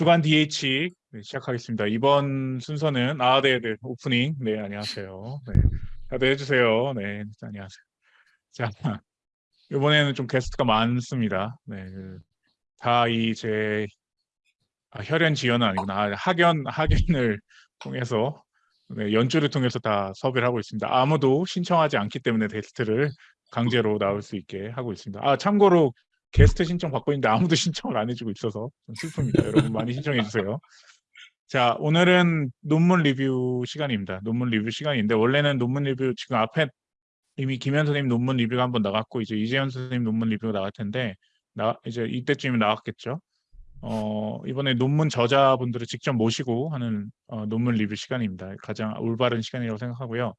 주간 DH 네, 시작하겠습니다. 이번 순서는 아, 네, 네, 오프닝. 네, 안녕하세요. 네, 다들 해주세요. 네, 안녕하세요. 자, 이번에는 좀 게스트가 많습니다. 네, 다 이 제 아, 혈연 지연은 아니구나. 아, 학연 학연을 통해서 네, 연주를 통해서 다 섭외를 하고 있습니다. 아무도 신청하지 않기 때문에 게스트를 강제로 나올 수 있게 하고 있습니다. 아 참고로 게스트 신청 받고 있는데 아무도 신청을 안 해주고 있어서 좀 슬픕니다. 여러분 많이 신청해 주세요. 자 오늘은 논문 리뷰 시간입니다. 논문 리뷰 시간인데 원래는 논문 리뷰 지금 앞에 이미 김현 선생님 논문 리뷰가 한번 나갔고 이제 이재현 선생님 논문 리뷰가 나갈 텐데 나 이제 이때쯤이면 나왔겠죠. 어, 이번에 논문 저자분들을 직접 모시고 하는 어, 논문 리뷰 시간입니다. 가장 올바른 시간이라고 생각하고요.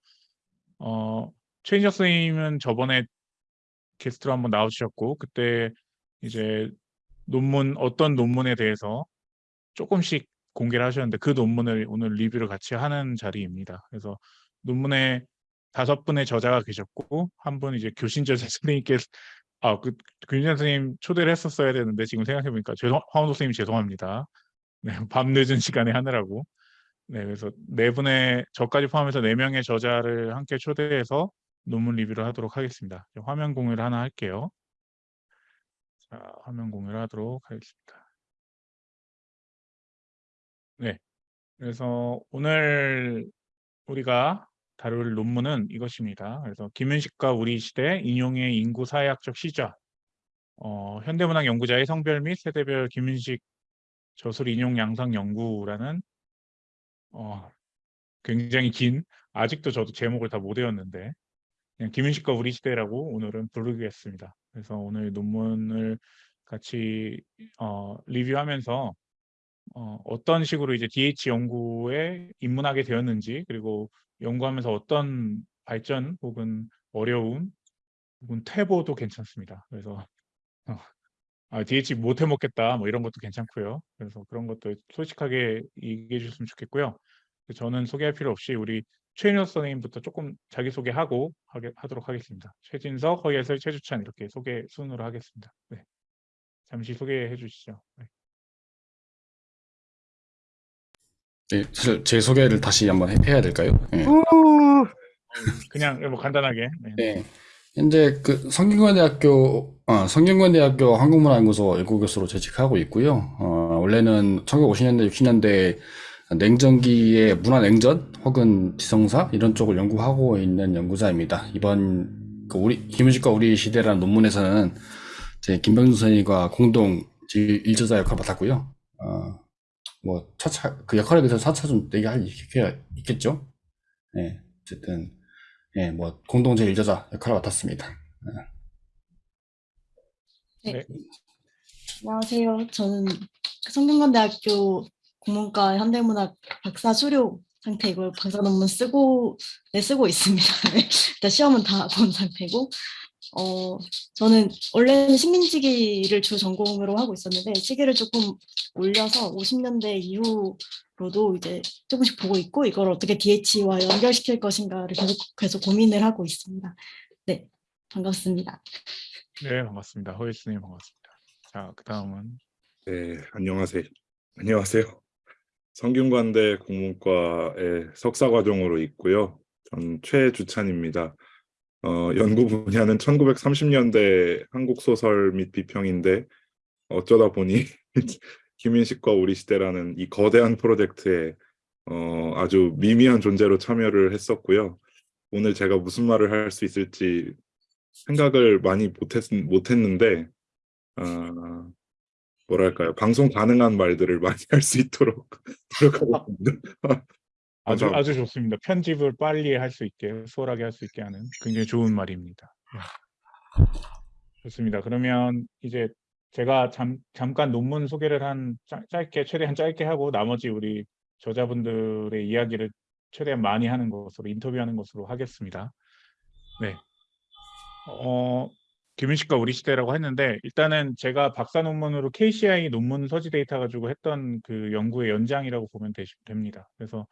어, 최인혁 선생님은 저번에 게스트로 한번 나오셨고 그때 이제 논문 어떤 논문에 대해서 조금씩 공개를 하셨는데 그 논문을 오늘 리뷰를 같이 하는 자리입니다. 그래서 논문에 다섯 분의 저자가 계셨고 한 분 이제 교신 저자 선생님께서 아그 김준 선생님 초대를 했었어야 되는데 지금 생각해 보니까 죄송 황원도 선생님 죄송합니다. 네, 밤 늦은 시간에 하느라고 네 그래서 네 분의 저까지 포함해서 네 명의 저자를 함께 초대해서 논문 리뷰를 하도록 하겠습니다. 화면 공유를 하나 할게요. 자, 화면 공유를 하도록 하겠습니다. 네, 그래서 오늘 우리가 다룰 논문은 이것입니다. 그래서 김윤식과 우리 시대 인용의 인구 사회학적 시작 어, 현대문학 연구자의 성별 및 세대별 김윤식 저술 인용 양상 연구라는 어, 굉장히 긴 아직도 저도 제목을 다 못 외웠는데 김윤식과 우리 시대라고 오늘은 부르겠습니다. 그래서 오늘 논문을 같이 어, 리뷰하면서 어, 어떤 식으로 이제 DH 연구에 입문하게 되었는지 그리고 연구하면서 어떤 발전 혹은 어려움 혹은 퇴보도 괜찮습니다. 그래서 어, 아, DH 못 해먹겠다 뭐 이런 것도 괜찮고요. 그래서 그런 것도 솔직하게 얘기해 주셨으면 좋겠고요. 저는 소개할 필요 없이 우리 최인혁 선생님부터 조금 자기소개하고 하게, 하도록 하겠습니다. 최진석, 허예슬, 최주찬 이렇게 소개 순으로 하겠습니다. 네. 잠시 소개해 주시죠. 네. 네, 사실 제 소개를 다시 한번 해- 해야 될까요? 네. 그냥 뭐 간단하게. 네. 네. 현재 그 성균관대학교 어, 성균관대학교 한국문화연구소 연구교수로 재직하고 있고요. 어, 원래는 1950년대, 60년대 냉전기의 문화냉전 혹은 지성사 이런 쪽을 연구하고 있는 연구자입니다. 이번 그 우리 김은식과 우리 시대라는 논문에서는 제 김병준 선생님과 공동 일- 일저자 역할을 맡았고요. 어, 뭐 차차 그 역할에 대해서 차차 좀 얘기할 얘기가 있겠죠. 네, 어쨌든 예, 뭐 공동 제 일저자 역할을 맡았습니다. 안녕하세요. 저는 성균관대학교 국문과 현대문학 박사 수료 상태이고 박사 논문 쓰고 네 쓰고 있습니다. 네, 일단 시험은 다 본 상태고 어 저는 원래는 식민지기를 주 전공으로 하고 있었는데 시기를 조금 올려서 50년대 이후로도 이제 조금씩 보고 있고 이걸 어떻게 DH와 연결시킬 것인가를 계속 계속 고민을 하고 있습니다. 네, 반갑습니다. 네, 반갑습니다. 허예수님 반갑습니다. 자, 그 다음은 네, 안녕하세요. 안녕하세요. 성균관대 국문과의 석사 과정으로 있고요. 전 최주찬입니다. 어, 연구 분야는 1930년대 한국 소설 및 비평인데 어쩌다 보니 김인식과 우리 시대라는 이 거대한 프로젝트에 어, 아주 미미한 존재로 참여를 했었고요. 오늘 제가 무슨 말을 할 수 있을지 생각을 많이 못했, 못했는데 어, 뭐랄까요 방송 가능한 말들을 많이 할 수 있도록 노력하겠습니다. 아주. 아주 좋습니다. 편집을 빨리 할 수 있게 수월하게 할 수 있게 하는 굉장히 좋은 말입니다. 네. 좋습니다. 그러면 이제 제가 잠, 잠깐 논문 소개를 한 짧, 짧게 최대한 짧게 하고 나머지 우리 저자분들의 이야기를 최대한 많이 하는 것으로 인터뷰하는 것으로 하겠습니다. 네. 어, 김윤식과 우리 시대라고 했는데 일단은 제가 박사 논문으로 KCI 논문 서지 데이터 가지고 했던 그 연구의 연장이라고 보면 되, 됩니다. 그래서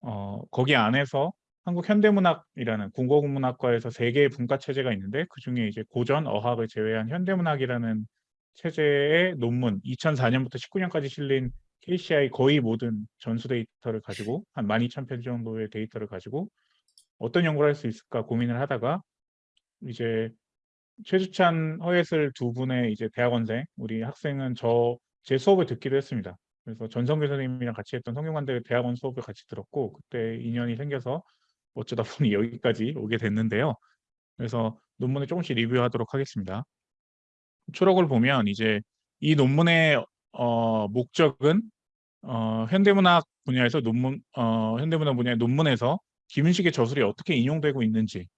어, 거기 안에서 한국 현대문학이라는 국어국문학과에서 세 개의 분과 체제가 있는데 그 중에 이제 고전 어학을 제외한 현대문학이라는 체제의 논문 2004년부터 19년까지 실린 KCI 거의 모든 전수 데이터를 가지고 한 12,000편 정도의 데이터를 가지고 어떤 연구를 할 수 있을까 고민을 하다가 이제 최주찬, 허예슬 두 분의 이제 대학원생, 우리 학생은 저 제 수업을 듣기로 했습니다. 그래서 전성규 선생님이랑 같이 했던 성균관대 대학원 수업을 같이 들었고 그때 인연이 생겨서 어쩌다 보니 여기까지 오게 됐는데요. 그래서 논문을 조금씩 리뷰하도록 하겠습니다. 초록을 보면 이제 이 논문의 어, 목적은 어, 현대문학 분야에서 논문 어, 현대문학 분야의 논문에서 김윤식의 저술이 어떻게 인용되고 있는지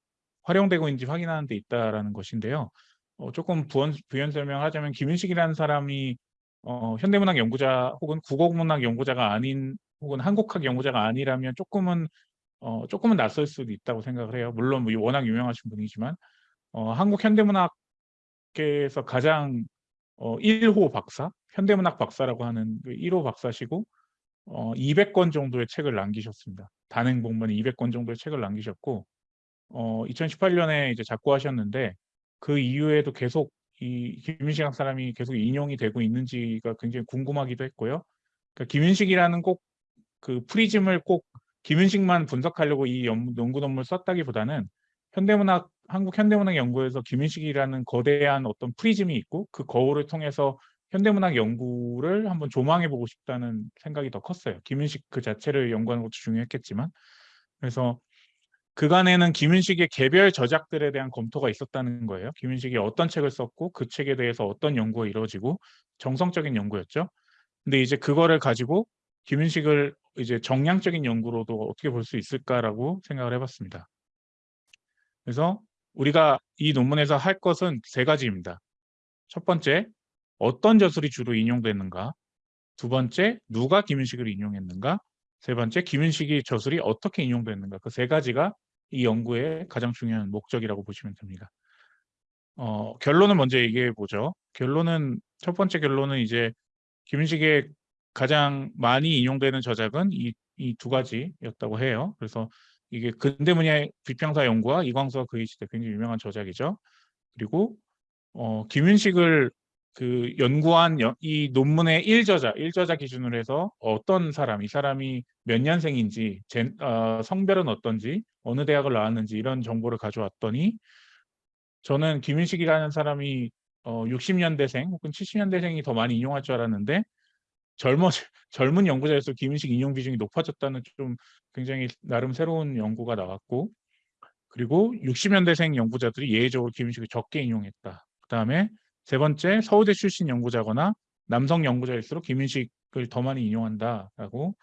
활용되고 있는지 확인하는 데 있다라는 것인데요. 어, 조금 부연, 부연 설명하자면 김윤식이라는 사람이 어, 현대문학 연구자 혹은 국어문학 연구자가 아닌 혹은 한국학 연구자가 아니라면 조금은 어, 조금은 낯설 수도 있다고 생각을 해요. 물론 뭐 워낙 유명하신 분이지만 어, 한국 현대문학계에서 가장 어, 1호 박사, 현대문학 박사라고 하는 그 1호 박사시고 어, 200권 정도의 책을 남기셨습니다. 단행 본문 200권 정도의 책을 남기셨고 어, 2018년에 이제 작고하셨는데 그 이후에도 계속 이 김윤식 학 사람이 계속 인용이 되고 있는지가 굉장히 궁금하기도 했고요. 그러니까 김윤식이라는 꼭 그 프리즘을 꼭 김윤식만 분석하려고 이 연- 연구 논문을 썼다기보다는 현대문학 한국 현대문학 연구에서 김윤식이라는 거대한 어떤 프리즘이 있고 그 거울을 통해서 현대문학 연구를 한번 조망해 보고 싶다는 생각이 더 컸어요. 김윤식 그 자체를 연구하는 것도 중요했겠지만 그래서 그간에는 김윤식의 개별 저작들에 대한 검토가 있었다는 거예요. 김윤식이 어떤 책을 썼고 그 책에 대해서 어떤 연구가 이루어지고 정성적인 연구였죠. 근데 이제 그거를 가지고 김윤식을 이제 정량적인 연구로도 어떻게 볼 수 있을까라고 생각을 해봤습니다. 그래서 우리가 이 논문에서 할 것은 세 가지입니다. 첫 번째, 어떤 저술이 주로 인용됐는가? 두 번째, 누가 김윤식을 인용했는가? 세 번째, 김윤식이 저술이 어떻게 인용됐는가? 그 세 가지가 이 연구의 가장 중요한 목적이라고 보시면 됩니다. 어, 결론을 먼저 얘기해 보죠. 결론은 첫 번째 결론은 이제 김윤식의 가장 많이 인용되는 저작은 이 이 두 가지였다고 해요. 그래서 이게 근대문예 비평사 연구와 이광수와 그의 시대 굉장히 유명한 저작이죠. 그리고 어, 김윤식을 그 연구한 여- 이 논문의 1저자, 1저자 기준으로 해서 어떤 사람, 이 사람이 몇 년생인지, 젠- 어, 성별은 어떤지, 어느 대학을 나왔는지 이런 정보를 가져왔더니 저는 김윤식이라는 사람이 어, 60년대생 혹은 70년대생이 더 많이 인용할 줄 알았는데 젊어 젊은 연구자에서 김윤식 인용 비중이 높아졌다는 좀 굉장히 나름 새로운 연구가 나왔고 그리고 60년대생 연구자들이 예외적으로 김윤식을 적게 인용했다. 그 다음에 세 번째 서울대 출신 연구자거나 남성 연구자일수록 김윤식을 더 많이 인용한다라고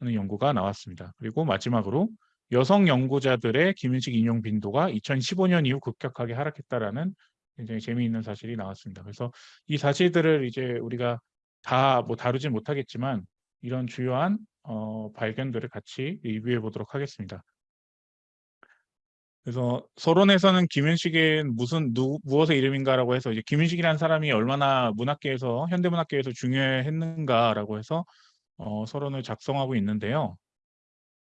하는 연구가 나왔습니다. 그리고 마지막으로 여성 연구자들의 김윤식 인용 빈도가 2015년 이후 급격하게 하락했다라는 굉장히 재미있는 사실이 나왔습니다. 그래서 이 사실들을 이제 우리가 다 뭐 다루진 못하겠지만 이런 주요한 어, 발견들을 같이 리뷰해 보도록 하겠습니다. 그래서 서론에서는 김윤식의 무슨 누, 무엇의 이름인가라고 해서 이제 김윤식이라는 사람이 얼마나 문학계에서 현대문학계에서 중요했는가라고 해서 어, 서론을 작성하고 있는데요.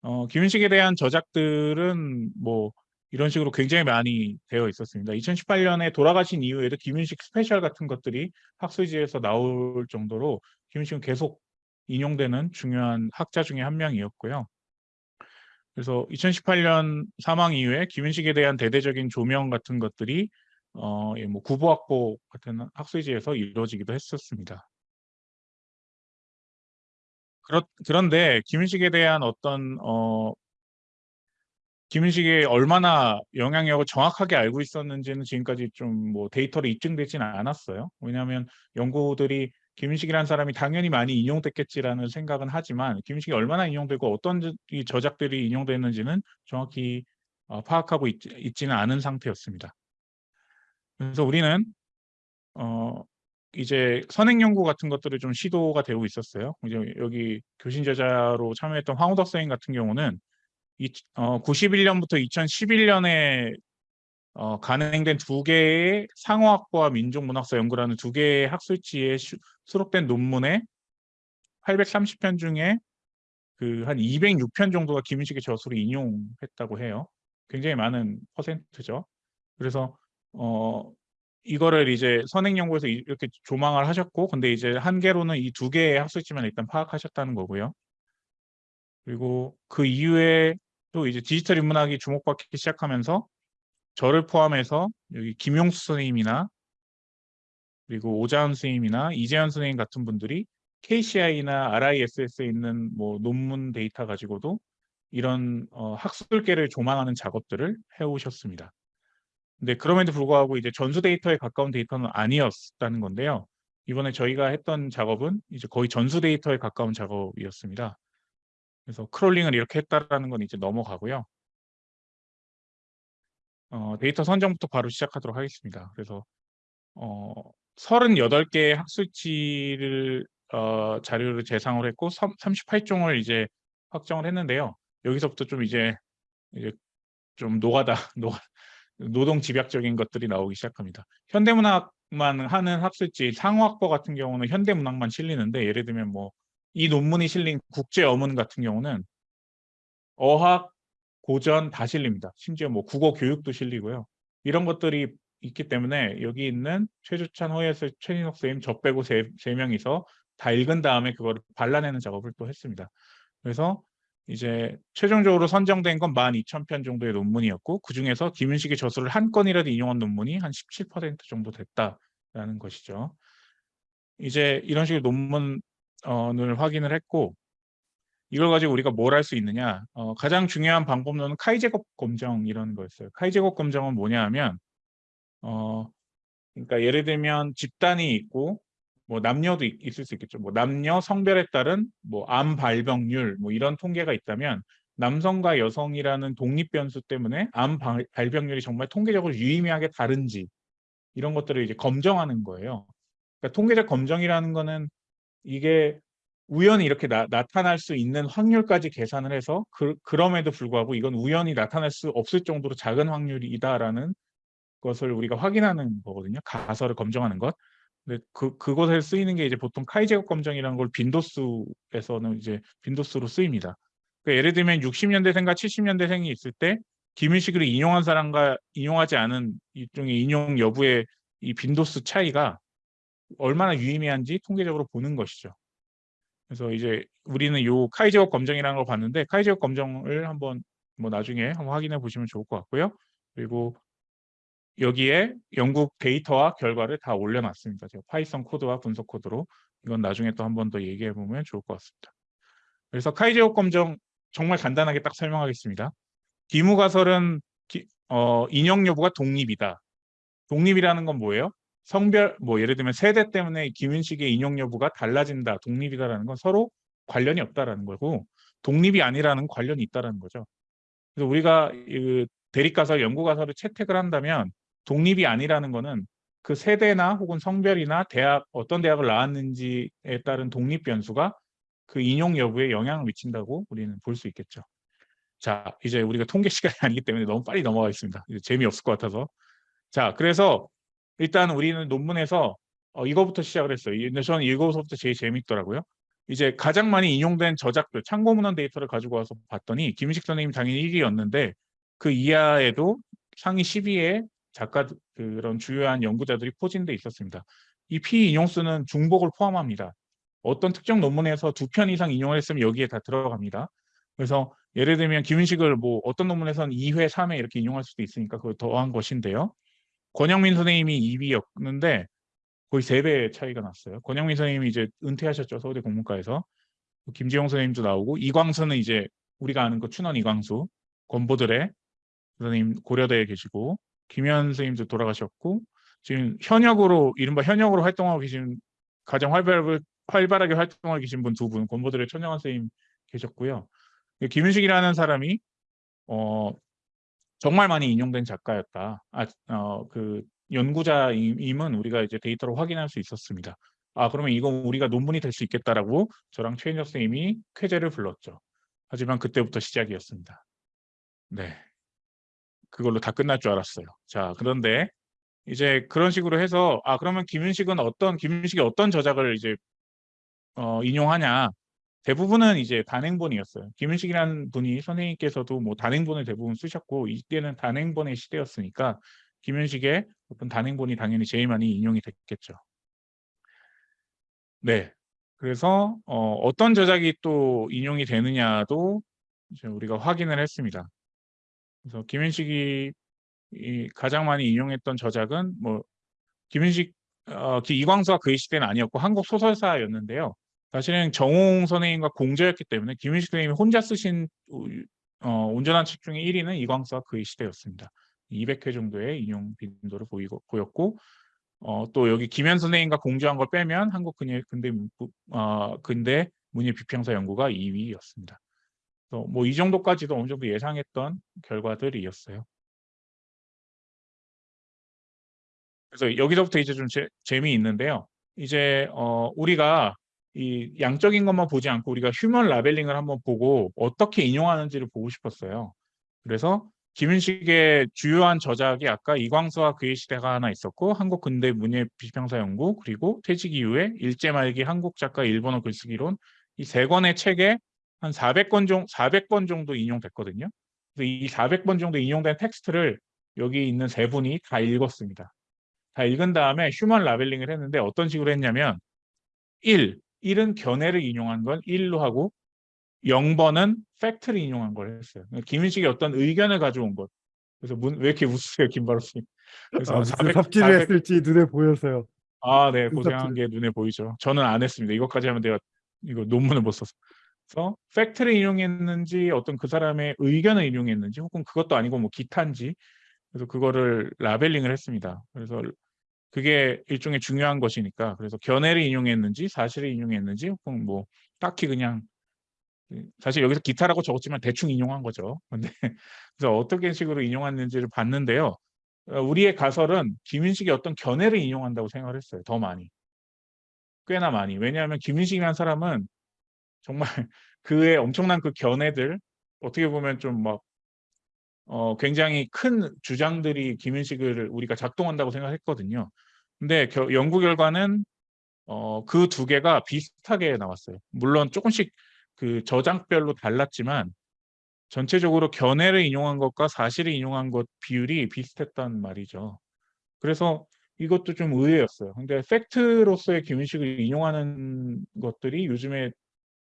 어, 김윤식에 대한 저작들은 뭐 이런 식으로 굉장히 많이 되어 있었습니다. 2018년에 돌아가신 이후에도 김윤식 special 같은 것들이 학술지에서 나올 정도로 김윤식은 계속 인용되는 중요한 학자 중에 한 명이었고요. 그래서 2018년 사망 이후에 김윤식에 대한 대대적인 조명 같은 것들이 어, 예, 뭐 구보학보 같은 학술지에서 이루어지기도 했었습니다. 그렇, 그런데 김윤식에 대한 어떤 어, 김윤식이 얼마나 영향력을 정확하게 알고 있었는지는 지금까지 좀 뭐 데이터로 입증되지는 않았어요. 왜냐하면 연구들이 김윤식이라는 사람이 당연히 많이 인용됐겠지라는 생각은 하지만 김윤식이 얼마나 인용되고 어떤 저작들이 인용됐는지는 정확히 어, 파악하고 있, 있지는 않은 상태였습니다. 그래서 우리는 어, 이제 선행 연구 같은 것들을 좀 시도가 되고 있었어요. 이제 여기 교신 저자로 참여했던 황우덕 선생님 같은 경우는 이, 어, 91년부터 2011년에 어, 간행된 두 개의 상어학과 민족문학사 연구라는 두 개의 학술지에 수- 수록된 논문에 830편 중에 그 한 206편 정도가 김윤식의 저술을 인용했다고 해요. 굉장히 많은 퍼센트죠. 그래서 어, 이거를 이제 선행연구에서 이- 이렇게 조망을 하셨고 근데 이제 한계로는 이 두 개의 학술지만 일단 파악하셨다는 거고요. 그리고 그 이후에 또 이제 디지털 인문학이 주목받기 시작하면서 저를 포함해서 여기 김용수 선생님이나 그리고 오자은 선생님이나 이재현 선생님 같은 분들이 KCI나 RISS에 있는 뭐 논문 데이터 가지고도 이런 어, 학술계를 조망하는 작업들을 해오셨습니다. 근데 그럼에도 불구하고 이제 전수 데이터에 가까운 데이터는 아니었다는 건데요. 이번에 저희가 했던 작업은 이제 거의 전수 데이터에 가까운 작업이었습니다. 그래서 crawling을 이렇게 했다라는 건 이제 넘어가고요. 어, 데이터 선정부터 바로 시작하도록 하겠습니다. 그래서 어, 38개의 학술지를 어, 자료를 재상을 했고 38종을 이제 확정을 했는데요. 여기서부터 좀 이제 이제 좀 노가다 노 노동 집약적인 것들이 나오기 시작합니다. 현대문학만 하는 학술지 상허학보 같은 경우는 현대문학만 실리는데 예를 들면 뭐 이 논문이 실린 국제 어문 같은 경우는 어학 고전 다 실립니다. 심지어 뭐 국어 교육도 실리고요. 이런 것들이 있기 때문에 여기 있는 최주찬, 허예슬, 최진석 선생님 저 빼고 세, 세 명이서 다 읽은 다음에 그거를 발라내는 작업을 또 했습니다. 그래서 이제 최종적으로 선정된 건 12,000편 정도의 논문이었고 그중에서 김윤식의 저술을 한 건이라도 인용한 논문이 한 17% 정도 됐다라는 것이죠. 이제 이런 식의 논문을 확인을 했고 이걸 가지고 우리가 뭘 할 수 있느냐 어, 가장 중요한 방법론은 카이제곱 검정 이런 거였어요. 카이제곱 검정은 뭐냐 하면 어, 그러니까 예를 들면 집단이 있고 뭐 남녀도 있- 있을 수 있겠죠. 뭐 남녀 성별에 따른 뭐 암 발병률 뭐 이런 통계가 있다면 남성과 여성이라는 독립 변수 때문에 암 발- 발병률이 정말 통계적으로 유의미하게 다른지 이런 것들을 이제 검정하는 거예요. 그러니까 통계적 검정이라는 거는 이게 우연히 이렇게 나, 타날수 있는 확률까지 계산을 해서 그, 그럼에도 불구하고 이건 우연히 나타날 수 없을 정도로 작은 확률이다라는 것을 우리가 확인하는 거거든요. 가설을 검정하는 것. 근데 그 그것에 쓰이는 게 이제 보통 카이 제곱 검정이라는 걸 빈도수에서는 이제 빈도수로 쓰입니다. 그러니까 예를 들면 60년대생과 70년대생이 있을 때 김윤식을 인용한 사람과 인용하지 않은 일종의 인용 여부의 이 빈도수 차이가 얼마나 유의미한지 통계적으로 보는 것이죠. 그래서 이제 우리는 요 카이 제곱 검정이라는 걸 봤는데 카이 제곱 검정을 한번 뭐 나중에 한번 확인해 보시면 좋을 것 같고요. 그리고 여기에 연구 데이터와 결과를 다 올려놨습니다. 제가 Python 코드와 분석 코드로 이건 나중에 또 한 번 더 얘기해 보면 좋을 것 같습니다. 그래서 카이제곱 검정 정말 간단하게 딱 설명하겠습니다. 귀무가설은 기- 어, 인용 여부가 독립이다. 독립이라는 건 뭐예요? 성별 뭐 예를 들면 세대 때문에 김윤식의 인용 여부가 달라진다, 독립이다라는 건 서로 관련이 없다라는 거고 독립이 아니라는 관련이 있다라는 거죠. 그래서 우리가 이 대립가설, 연구가설을 채택을 한다면 독립이 아니라는 거는 그 세대나 혹은 성별이나 대학 어떤 대학을 나왔는지에 따른 독립 변수가 그 인용 여부에 영향을 미친다고 우리는 볼 수 있겠죠. 자, 이제 우리가 통계 시간이 아니기 때문에 너무 빨리 넘어가겠습니다. 재미없을 것 같아서. 자, 그래서 일단 우리는 논문에서 어, 이거부터 시작을 했어요. 저는 이거부터 제일 재밌더라고요. 이제 가장 많이 인용된 저작들, 참고 문헌 데이터를 가지고 와서 봤더니 김식 선생님 당연히 1위였는데 그 이하에도 상위 10위에 작가 그런 주요한 연구자들이 포진돼 있었습니다. 이 피 인용수는 중복을 포함합니다. 어떤 특정 논문에서 두 편 이상 인용을 했으면 여기에 다 들어갑니다. 그래서 예를 들면 김윤식을 뭐 어떤 논문에서는 2회, 3회 이렇게 인용할 수도 있으니까 그걸 더한 것인데요. 권영민 선생님이 2위였는데 거의 3배 차이가 났어요. 권영민 선생님이 이제 은퇴하셨죠. 서울대 공문과에서. 김지용 선생님도 나오고 이광수는 이제 우리가 아는 그 춘원 이광수, 권보들의 선생님 고려대에 계시고 김현 선생님도 돌아가셨고 지금 현역으로 이른바 현역으로 활동하고 계신 가장 활발, 활발하게 활동하고 계신 분 두 분, 권보들의 천영환 선생님 계셨고요. 김윤식이라는 사람이 어 정말 많이 인용된 작가였다. 아, 어, 그 연구자임은 우리가 이제 데이터로 확인할 수 있었습니다. 아, 그러면 이건 우리가 논문이 될 수 있겠다라고 저랑 최인혁 선생님이 쾌재를 불렀죠. 하지만 그때부터 시작이었습니다. 네. 그걸로 다 끝날 줄 알았어요. 자, 그런데 이제 그런 식으로 해서 아, 그러면 김윤식은 어떤 김윤식이 어떤 저작을 이제 어, 인용하냐? 대부분은 이제 단행본이었어요. 김윤식이라는 분이 선생님께서도 뭐 단행본을 대부분 쓰셨고 이때는 단행본의 시대였으니까 김윤식의 어떤 단행본이 당연히 제일 많이 인용이 됐겠죠. 네. 그래서 어, 어떤 저작이 또 인용이 되느냐도 이제 우리가 확인을 했습니다. 그래서 김윤식이 이 가장 많이 인용했던 저작은 뭐 김윤식 어, 기- 이광수가 그의 시대는 아니었고 한국 소설사였는데요. 사실은 정홍 선생님과 공저였기 때문에 김윤식 선생님이 혼자 쓰신 어, 온전한 책 중에 1위는 이광수와 그의 시대였습니다. 200회 정도의 인용 빈도를 보이고, 보였고 어, 또 여기 김현 선생님과 공조한 걸 빼면 한국 근대 근대 문- 어, 근대 문예 비평사 연구가 2위였습니다. 뭐 이 정도까지도 어느 정도 예상했던 결과들이었어요. 그래서 여기서부터 이제 좀 재, 재미있는데요. 이제 어, 우리가 이 양적인 것만 보지 않고 우리가 휴먼 라벨링을 한번 보고 어떻게 인용하는지를 보고 싶었어요. 그래서 김윤식의 주요한 저작이 아까 이광수와 그의 시대가 하나 있었고 한국 근대 문예 비평사 연구 그리고 퇴직 이후에 일제 말기 한국 작가 일본어 글쓰기론 이 세 권의 책에 한 400권 정도 400번 정도 인용됐거든요. 그래서 이 400번 정도 인용된 텍스트를 여기 있는 세 분이 다 읽었습니다. 다 읽은 다음에 human labeling을 했는데 어떤 식으로 했냐면 1, 1은 견해를 인용한 건 1로 하고 0번은 팩트를 인용한 걸 했어요. 김윤식이 어떤 의견을 가져온 것. 그래서 문, 왜 이렇게 웃으세요, 김바로 님? 그래서 아, 무슨 400 삽질을 400 했을지 눈에 보여서요. 아, 네, 눈 고생한 삽질. 게 눈에 보이죠. 저는 안 했습니다. 이것까지 하면 내가 이거 논문을 못 써서. 그래서 팩트를 인용했는지 어떤 그 사람의 의견을 인용했는지 혹은 그것도 아니고 뭐 기타인지 그래서 그거를 라벨링을 했습니다. 그래서 그게 일종의 중요한 것이니까 그래서 견해를 인용했는지 사실을 인용했는지 혹은 뭐 딱히 그냥 사실 여기서 기타라고 적었지만 대충 인용한 거죠. 근데 그래서 어떻게 식으로 인용했는지를 봤는데요. 어, 우리의 가설은 김윤식이 어떤 견해를 인용한다고 생각을 했어요. 더 많이. 꽤나 많이. 왜냐하면 김윤식이라는 사람은 정말 그의 엄청난 그 견해들 어떻게 보면 좀막 어, 굉장히 큰 주장들이 김윤식을 우리가 작동한다고 생각했거든요. 근데 겨- 연구 결과는 어, 그 두 개가 비슷하게 나왔어요. 물론 조금씩 그 저장별로 달랐지만 전체적으로 견해를 인용한 것과 사실을 인용한 것 비율이 비슷했단 말이죠. 그래서 이것도 좀 의외였어요. 근데 팩트로서의 김윤식을 인용하는 것들이 요즘에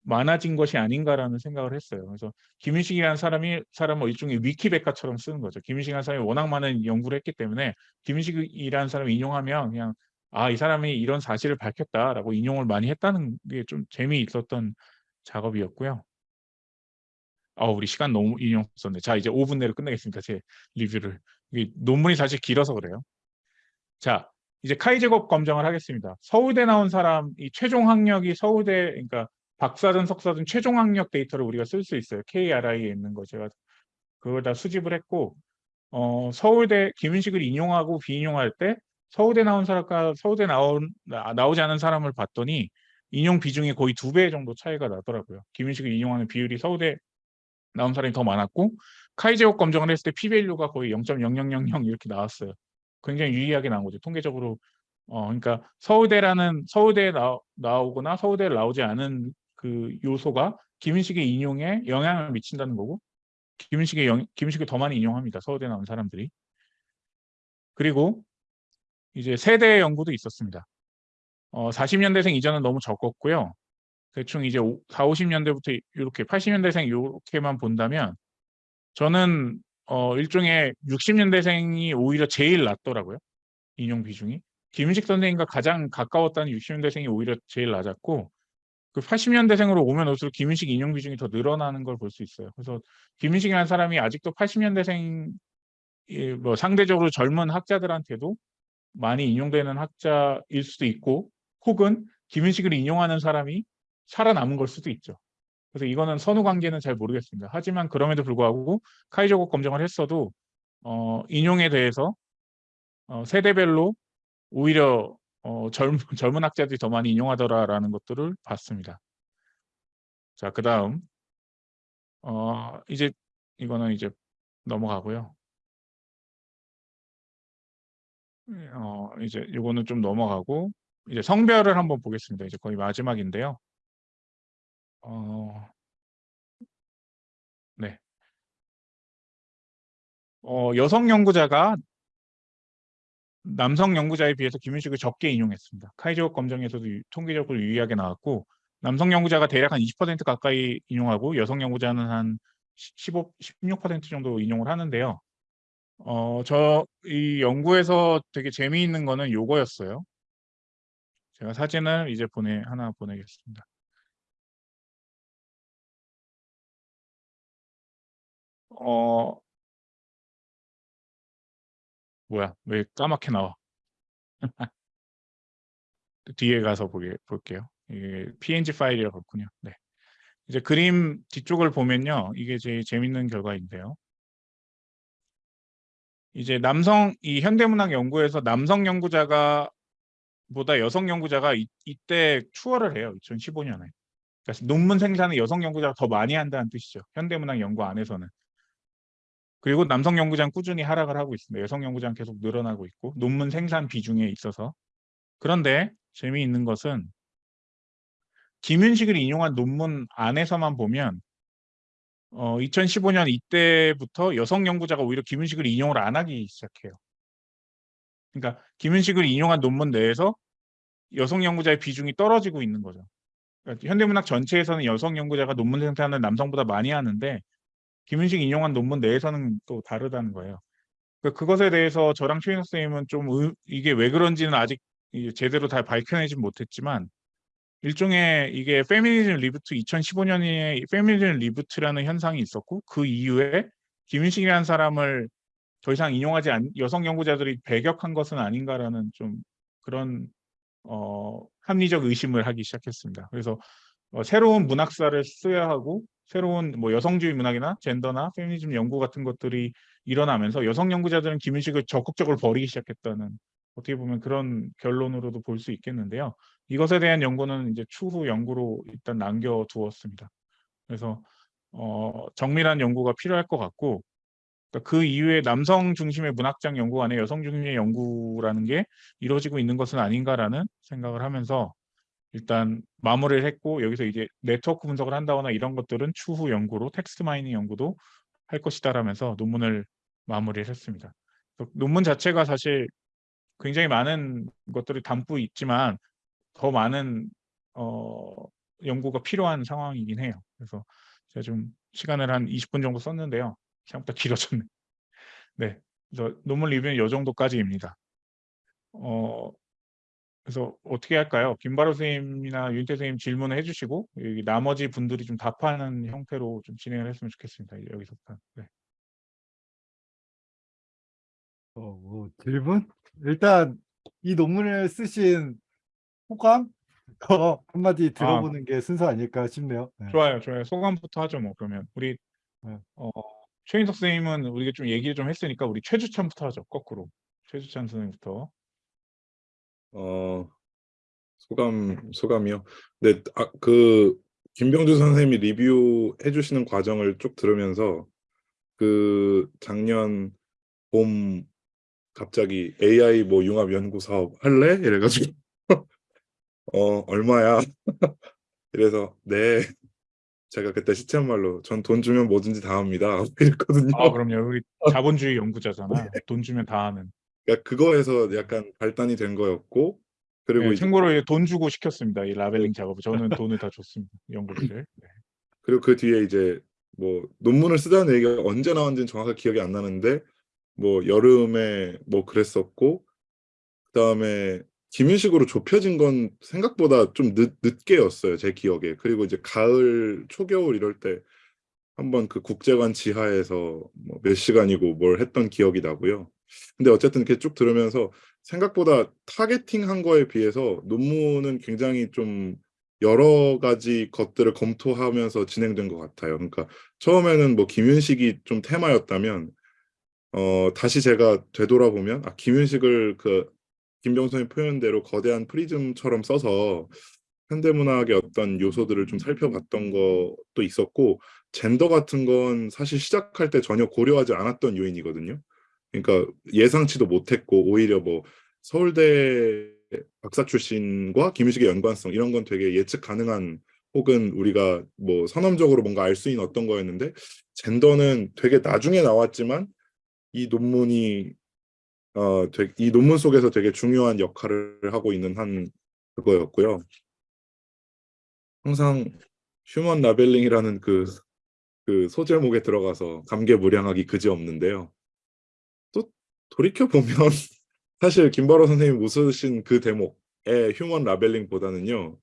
많아진 것이 아닌가라는 생각을 했어요. 그래서 김윤식이라는 사람이 사람을 일종의 위키백과처럼 쓰는 거죠. 김윤식이라는 사람이 워낙 많은 연구를 했기 때문에 김윤식이라는 사람을 인용하면 그냥 아, 이 사람이 이런 사실을 밝혔다라고 인용을 많이 했다는 게 좀 재미있었던 작업이었고요. 아, 우리 시간 너무 인용 썼네. 자, 이제 5분 내로 끝내겠습니다. 제 리뷰를. 이게 논문이 사실 길어서 그래요. 자, 이제 카이 제곱 검정을 하겠습니다. 서울대 나온 사람 이 최종 학력이 서울대 그러니까 박사든 석사든 최종 학력 데이터를 우리가 쓸 수 있어요. KRI에 있는 거 제가 그걸 다 수집을 했고 어, 서울대 김윤식을 인용하고 비인용할 때 서울대 나온 사람과 서울대 나온 나, 나오지 않은 사람을 봤더니 인용 비중이 거의 두 배 정도 차이가 나더라고요. 김윤식을 인용하는 비율이 서울대 나온 사람이 더 많았고 카이 제곱 검정을 했을 때 p-value가 거의 0.0000 이렇게 나왔어요. 굉장히 유의하게 나온 거죠. 통계적으로 어 그러니까 서울대라는 서울대에 나, 나오거나 서울대에 나오지 않은 그 요소가 김윤식의 인용에 영향을 미친다는 거고 김윤식의 영, 김윤식을 더 많이 인용합니다. 서울대 나온 사람들이. 그리고 이제 세대 연구도 있었습니다. 어 40년대생 이전은 너무 적었고요. 대충 이제 4, 50년대부터 이렇게 80년대생 이렇게만 본다면 저는 어 일종의 60년대생이 오히려 제일 낮더라고요. 인용 비중이. 김윤식 선생님과 가장 가까웠다는 60년대생이 오히려 제일 낮았고 그 80년대생으로 오면 올수록 김윤식 인용 비중이 더 늘어나는 걸 볼 수 있어요. 그래서 김윤식이라는 사람이 아직도 80년대생 뭐 상대적으로 젊은 학자들한테도 많이 인용되는 학자일 수도 있고 혹은 김윤식을 인용하는 사람이 살아남은 걸 수도 있죠. 그래서 이거는 선후 관계는 잘 모르겠습니다. 하지만 그럼에도 불구하고 카이저곡 검정을 했어도 어, 인용에 대해서 어, 세대별로 오히려 어, 젊, 젊은 학자들이 더 많이 인용하더라라는 것들을 봤습니다. 자, 그 다음 어, 이제 이거는 이제 넘어가고요. 어, 이제 이거는 좀 넘어가고 이제 성별을 한번 보겠습니다. 이제 거의 마지막인데요. 어, 네. 어, 여성 연구자가 남성 연구자에 비해서 김윤식을 적게 인용했습니다. 카이저급 검정에서도 유- 통계적으로 유의하게 나왔고 남성 연구자가 대략 한 20% 가까이 인용하고 여성 연구자는 한 15, 16% 정도 인용을 하는데요. 어, 저 이 연구에서 되게 재미있는 거는 요거였어요. 제가 사진을 이제 보내 하나 보내겠습니다. 어, 뭐야? 왜 까맣게 나와? 뒤에 가서 보게 볼게요. 이게 PNG 파일이라 그렇군요. 네. 이제 그림 뒤쪽을 보면요. 이게 제일 재밌는 결과인데요. 이제 남성 이 현대문학 연구에서 남성 연구자가 보다 여성 연구자가 이, 이때 추월을 해요. 2015년에. 그러니까 논문 생산을 여성 연구자가 더 많이 한다는 뜻이죠. 현대문학 연구 안에서는. 그리고 남성 연구자는 꾸준히 하락을 하고 있습니다. 여성 연구자는 계속 늘어나고 있고 논문 생산 비중에 있어서. 그런데 재미있는 것은 김윤식을 인용한 논문 안에서만 보면 어, 2015년 이때부터 여성 연구자가 오히려 김윤식을 인용을 안 하기 시작해요. 그러니까 김윤식을 인용한 논문 내에서 여성 연구자의 비중이 떨어지고 있는 거죠. 그러니까 현대문학 전체에서는 여성 연구자가 논문 생산을 남성보다 많이 하는데 김윤식 인용한 논문 내에서는 또 다르다는 거예요. 그 그것에 대해서 저랑 최인석 선생님은 좀 의- 이게 왜 그런지는 아직 제대로 다 밝혀내진 못했지만 일종의 이게 페미니즘 reboot 2015년에 페미니즘 reboot라는 현상이 있었고 그 이후에 김윤식이라는 사람을 더 이상 인용하지 않 여성 연구자들이 배격한 것은 아닌가라는 좀 그런 어, 합리적 의심을 하기 시작했습니다. 그래서 어, 새로운 문학사를 써야 하고 새로운 뭐 여성주의 문학이나 젠더나 페미니즘 연구 같은 것들이 일어나면서 여성 연구자들은 김윤식을 적극적으로 버리기 시작했다는 어떻게 보면 그런 결론으로도 볼 수 있겠는데요. 이것에 대한 연구는 이제 추후 연구로 일단 남겨두었습니다. 그래서 어, 정밀한 연구가 필요할 것 같고 그러니까 그 이후에 남성 중심의 문학장 연구 안에 여성 중심의 연구라는 게 이루어지고 있는 것은 아닌가라는 생각을 하면서 일단 마무리를 했고 여기서 이제 네트워크 분석을 한다거나 이런 것들은 추후 연구로 text mining 연구도 할 것이다 라면서 논문을 마무리를 했습니다. 논문 자체가 사실 굉장히 많은 것들이 담고 있지만 더 많은 어, 연구가 필요한 상황이긴 해요. 그래서 제가 좀 시간을 한 20분 정도 썼는데요. 생각보다 길어졌네. 네, 그래서 논문 리뷰는 이 정도까지입니다. 어, 그래서 어떻게 할까요? 김바로 선생님이나 윤태 선생님 질문을 해주시고 여기 나머지 분들이 좀 답하는 형태로 좀 진행을 했으면 좋겠습니다. 여기서부터. 네. 어, 뭐 질문? 일단 이 논문을 쓰신 호감 어, 한마디 들어보는 게 순서 아닐까 싶네요. 네. 좋아요, 좋아요. 소감부터 하죠, 뭐 그러면 우리 네. 어, 최인석 선생님은 우리가 좀 얘기를 좀 했으니까 우리 최주찬부터 하죠, 거꾸로. 최주찬 선생님부터. 어, 소감, 소감이요. 네, 아, 그, 김병주 선생님이 리뷰해 주시는 과정을 쭉 들으면서 그 작년 봄 갑자기 AI 뭐 융합 연구 사업 할래? 이래가지고 어, 얼마야? 이래서 네. 제가 그때 시체한 말로 전 돈 주면 뭐든지 다 합니다. 이랬거든요. 아, 그럼요. 우리 자본주의 연구자잖아. 돈 주면 다 하는. 그러니까 그거에서 약간 발단이 된 거였고 그리고 네, 참고로 이제 돈 주고 시켰습니다. 이 라벨링 작업을. 저는 돈을 다 줬습니다. 연구비를. 네. 그리고 그 뒤에 이제 뭐 논문을 쓰자는 얘기가 언제 나왔는지는 정확하게 기억이 안 나는데 뭐 여름에 뭐 그랬었고 그다음에 김윤식으로 좁혀진 건 생각보다 좀 늦, 늦게였어요 제 기억에 그리고 이제 가을 초겨울 이럴 때 한번 그 국제관 지하에서 뭐 몇 시간이고 뭘 했던 기억이 나고요 근데 어쨌든 이렇게 쭉 들으면서 생각보다 타겟팅한 거에 비해서 논문은 굉장히 좀 여러 가지 것들을 검토하면서 진행된 것 같아요. 그러니까 처음에는 뭐 김윤식이 좀 테마였다면 어 다시 제가 되돌아보면 아 김윤식을 그 김병선의 표현대로 거대한 프리즘처럼 써서 현대문학의 어떤 요소들을 좀 살펴봤던 것도 있었고 젠더 같은 건 사실 시작할 때 전혀 고려하지 않았던 요인이거든요. 그러니까 예상치도 못했고 오히려 뭐 서울대 박사 출신과 김유식의 연관성 이런 건 되게 예측 가능한 혹은 우리가 뭐 선험적으로 뭔가 알 수 있는 어떤 거였는데 젠더는 되게 나중에 나왔지만 이 논문이 어, 되게- 이 논문 속에서 되게 중요한 역할을 하고 있는 한 그거였고요. 항상 휴먼 라벨링이라는 그, 그 소제목에 들어가서 감개무량하기 그지없는데요. 또 돌이켜 보면 사실 김바로 선생님이 웃으신 그 대목의 human labeling보다는요.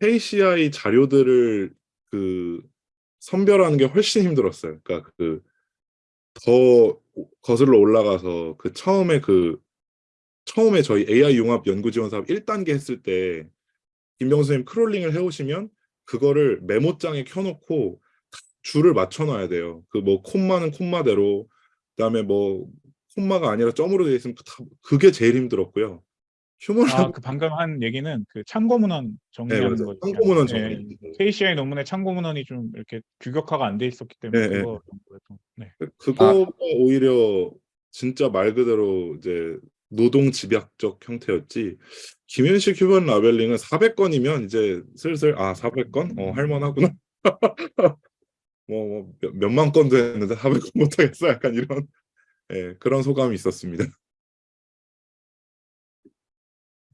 KCI 자료들을 그 선별하는 게 훨씬 힘들었어요. 그러니까 그 더 거슬러 올라가서 그 처음에 그 처음에 저희 AI 융합 연구 지원 사업 1단계 했을 때 김병수 선생님 crawling을 해 오시면 그거를 메모장에 켜 놓고 줄을 맞춰 놔야 돼요. 그 뭐 콤마는 콤마대로 그다음에 뭐 콤마가 아니라 점으로 되어 있으면 다 그게 제일 힘들었고요. 휴먼 아, 그 방금 한 얘기는 그 참고 문헌 네, 정리하는 맞아요. 거죠. 참고 문헌 네, 정리. KCI 논문의 참고 문헌이 좀 이렇게 규격화가 안 돼 있었기 때문에 네, 네. 그거 네. 그거가 오히려 진짜 말 그대로 이제 노동 집약적 형태였지. 김현식 휴먼 라벨링은 400건이면 이제 슬슬 아 400건? 어 할만하구나. 뭐, 뭐 몇, 몇만 건도 했는데 400건 못하겠어. 약간 이런 예, 그런 소감이 있었습니다.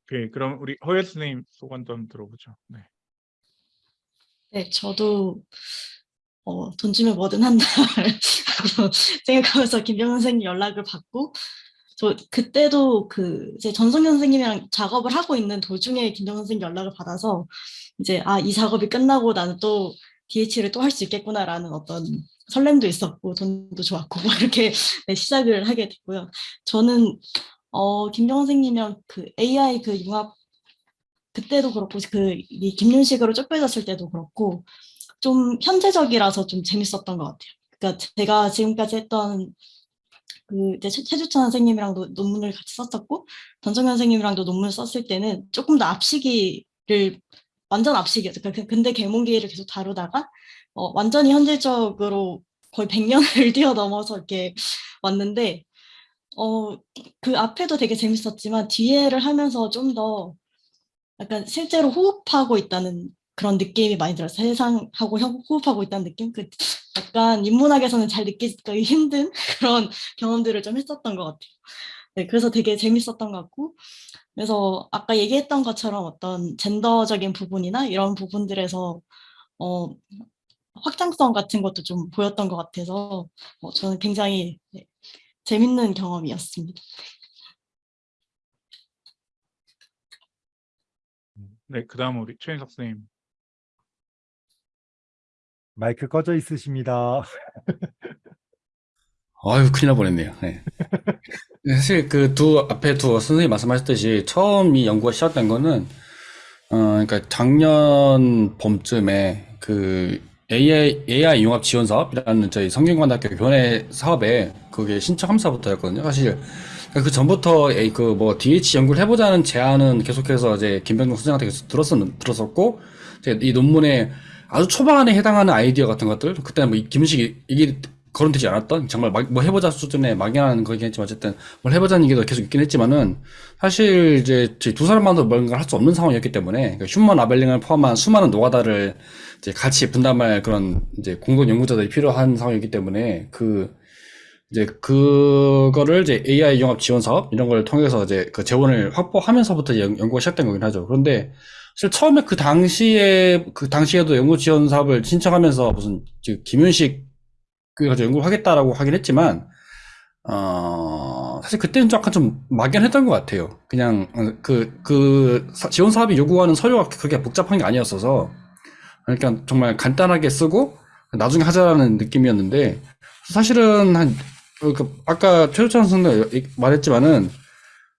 오케이, 그럼 우리 허예 선생님 소감 좀 들어보죠. 네. 네, 저도 어, 돈 주면 뭐든 한다 생각하면서 김병현 선생님 연락을 받고 저 그때도 그 이제 전성현 선생님이랑 작업을 하고 있는 도중에 김병현 선생님 연락을 받아서 이제 아 이 작업이 끝나고 나는 또 DH를 또 할 수 있겠구나라는 어떤 설렘도 있었고 돈도 좋았고 뭐 이렇게 네, 시작을 하게 됐고요. 저는 어, 김병현 선생님이랑 그 AI 그 융합 그때도 그렇고 그 이 김윤식으로 쫓겨졌을 때도 그렇고 좀 현재적이라서 좀 재밌었던 것 같아요. 그러니까 제가 지금까지 했던 그 이제 최- 최주찬 선생님이랑도 논문을 같이 썼었고 전정현 선생님이랑도 논문을 썼을 때는 조금 더 앞시기를 완전 앞시기였죠. 그러니까 근대 계몽기를 계속 다루다가 어, 완전히 현실적으로 거의 100년을 뛰어넘어서 이렇게 왔는데 어, 그 앞에도 되게 재밌었지만 뒤에를 하면서 좀 더 약간 실제로 호흡하고 있다는 그런 느낌이 많이 들어요. 세상하고 호- 호흡하고 있다는 느낌? 그 약간 인문학에서는 잘 느끼기 힘든 그런 경험들을 좀 했었던 것 같아요. 네, 그래서 되게 재밌었던 것 같고, 그래서 아까 얘기했던 것처럼 어떤 젠더적인 부분이나 이런 부분들에서 어, 확장성 같은 것도 좀 보였던 것 같아서 어, 저는 굉장히 네, 재밌는 경험이었습니다. 네, 그 다음 우리 최인석 선생님. 마이크 꺼져 있으십니다. 아유, 큰일 날 뻔했네요. 네. 사실 그 두 앞에 두 선생님 말씀하셨듯이 처음 이 연구가 시작된 거는 어 그러니까 작년 봄쯤에 그 AI AI 융합 지원 사업이라는 저희 성균관대학교 교내 사업에 그게 신청 함사부터였거든요. 사실 그 전부터 그뭐 DH 연구를 해보자는 제안은 계속해서 이제 김병종 선생한테 계속 들었었 들었었고 이제 이 논문에 아주 초반에 해당하는 아이디어 같은 것들 그때 뭐 김윤식이 이게 거론되지 않았던 정말 막, 뭐 해보자 수준의 막연한 거긴 했지만 어쨌든 뭘 해보자는 얘기도 계속 있긴 했지만은 사실 이제 두 사람만도 뭔가 할수 없는 상황이었기 때문에 그러니까 human labeling을 포함한 수많은 노가다를 이제 같이 분담할 그런 이제 공동 연구자들이 필요한 상황이기 때문에 그 이제 그거를 이제 AI 융합 지원 사업 이런 걸 통해서 이제 그 재원을 확보하면서부터 연, 연구가 시작된 거긴 하죠. 그런데 사실 처음에 그 당시에 그 당시에도 연구 지원 사업을 신청하면서 무슨 그 김윤식 그 가지고 연구를 하겠다라고 하긴 했지만 어 사실 그때는 약간 좀 막연했던 것 같아요. 그냥 그 그 지원 사업이 요구하는 서류가 그렇게 복잡한 게 아니었어서 그러니까 정말 간단하게 쓰고 나중에 하자라는 느낌이었는데 사실은 한그 아까 최우찬 선생도 말했지만은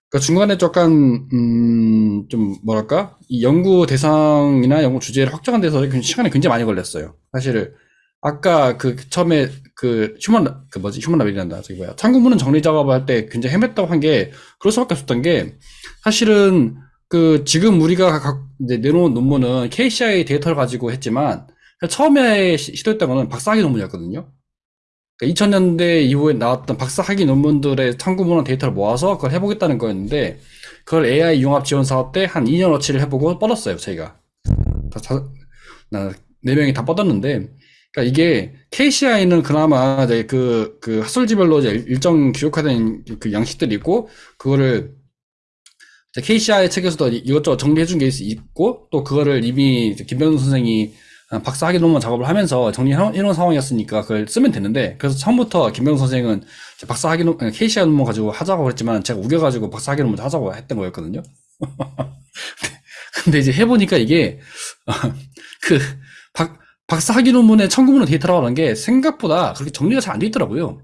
그 중간에 약간 음, 좀 뭐랄까 이 연구 대상이나 연구 주제를 확정한 데서 시간이 굉장히 많이 걸렸어요. 사실 아까 그 처음에 그 휴먼 그 뭐지? 휴먼 라벨이란다. 저기 뭐야. 참고문헌 정리 작업을 할때 굉장히 헤맸다고 한 게 그럴 수밖에 없었던 게 사실은 그 지금 우리가 각 이제 내놓은 논문은 KCI 데이터를 가지고 했지만 처음에 시- 시도했던 거는 박사학위 논문이었거든요. 그러니까 2000년대 이후에 나왔던 박사학위 논문들의 참고문헌 데이터를 모아서 그걸 해보겠다는 거였는데 그걸 AI 융합 지원 사업 때 한 2년어치를 해보고 뻗었어요 저희가. 다, 다, 나, 네 명이 다 뻗었는데 그러니까 이게 KCI는 그나마 이제 그, 그 학술지별로 이제 일정 규격화된 그 양식들이 있고, 그거를 KCI 책에서도 이것저것 정리해 준 게 있고, 또 그거를 이미 김병준 선생이 박사 학위 논문 작업을 하면서 정리해 놓은 상황이었으니까 그걸 쓰면 되는데, 그래서 처음부터 김병준 선생은 박사 학위 논, KCI 논문 가지고 하자고 그랬지만, 제가 우겨가지고 박사 학위 논문 하자고 했던 거였거든요. 근데 이제 해보니까 이게, 그, 박, 박사 학위 논문에 청구논문의 데이터라고 하는 게 생각보다 그렇게 정리가 잘 안 돼 있더라고요.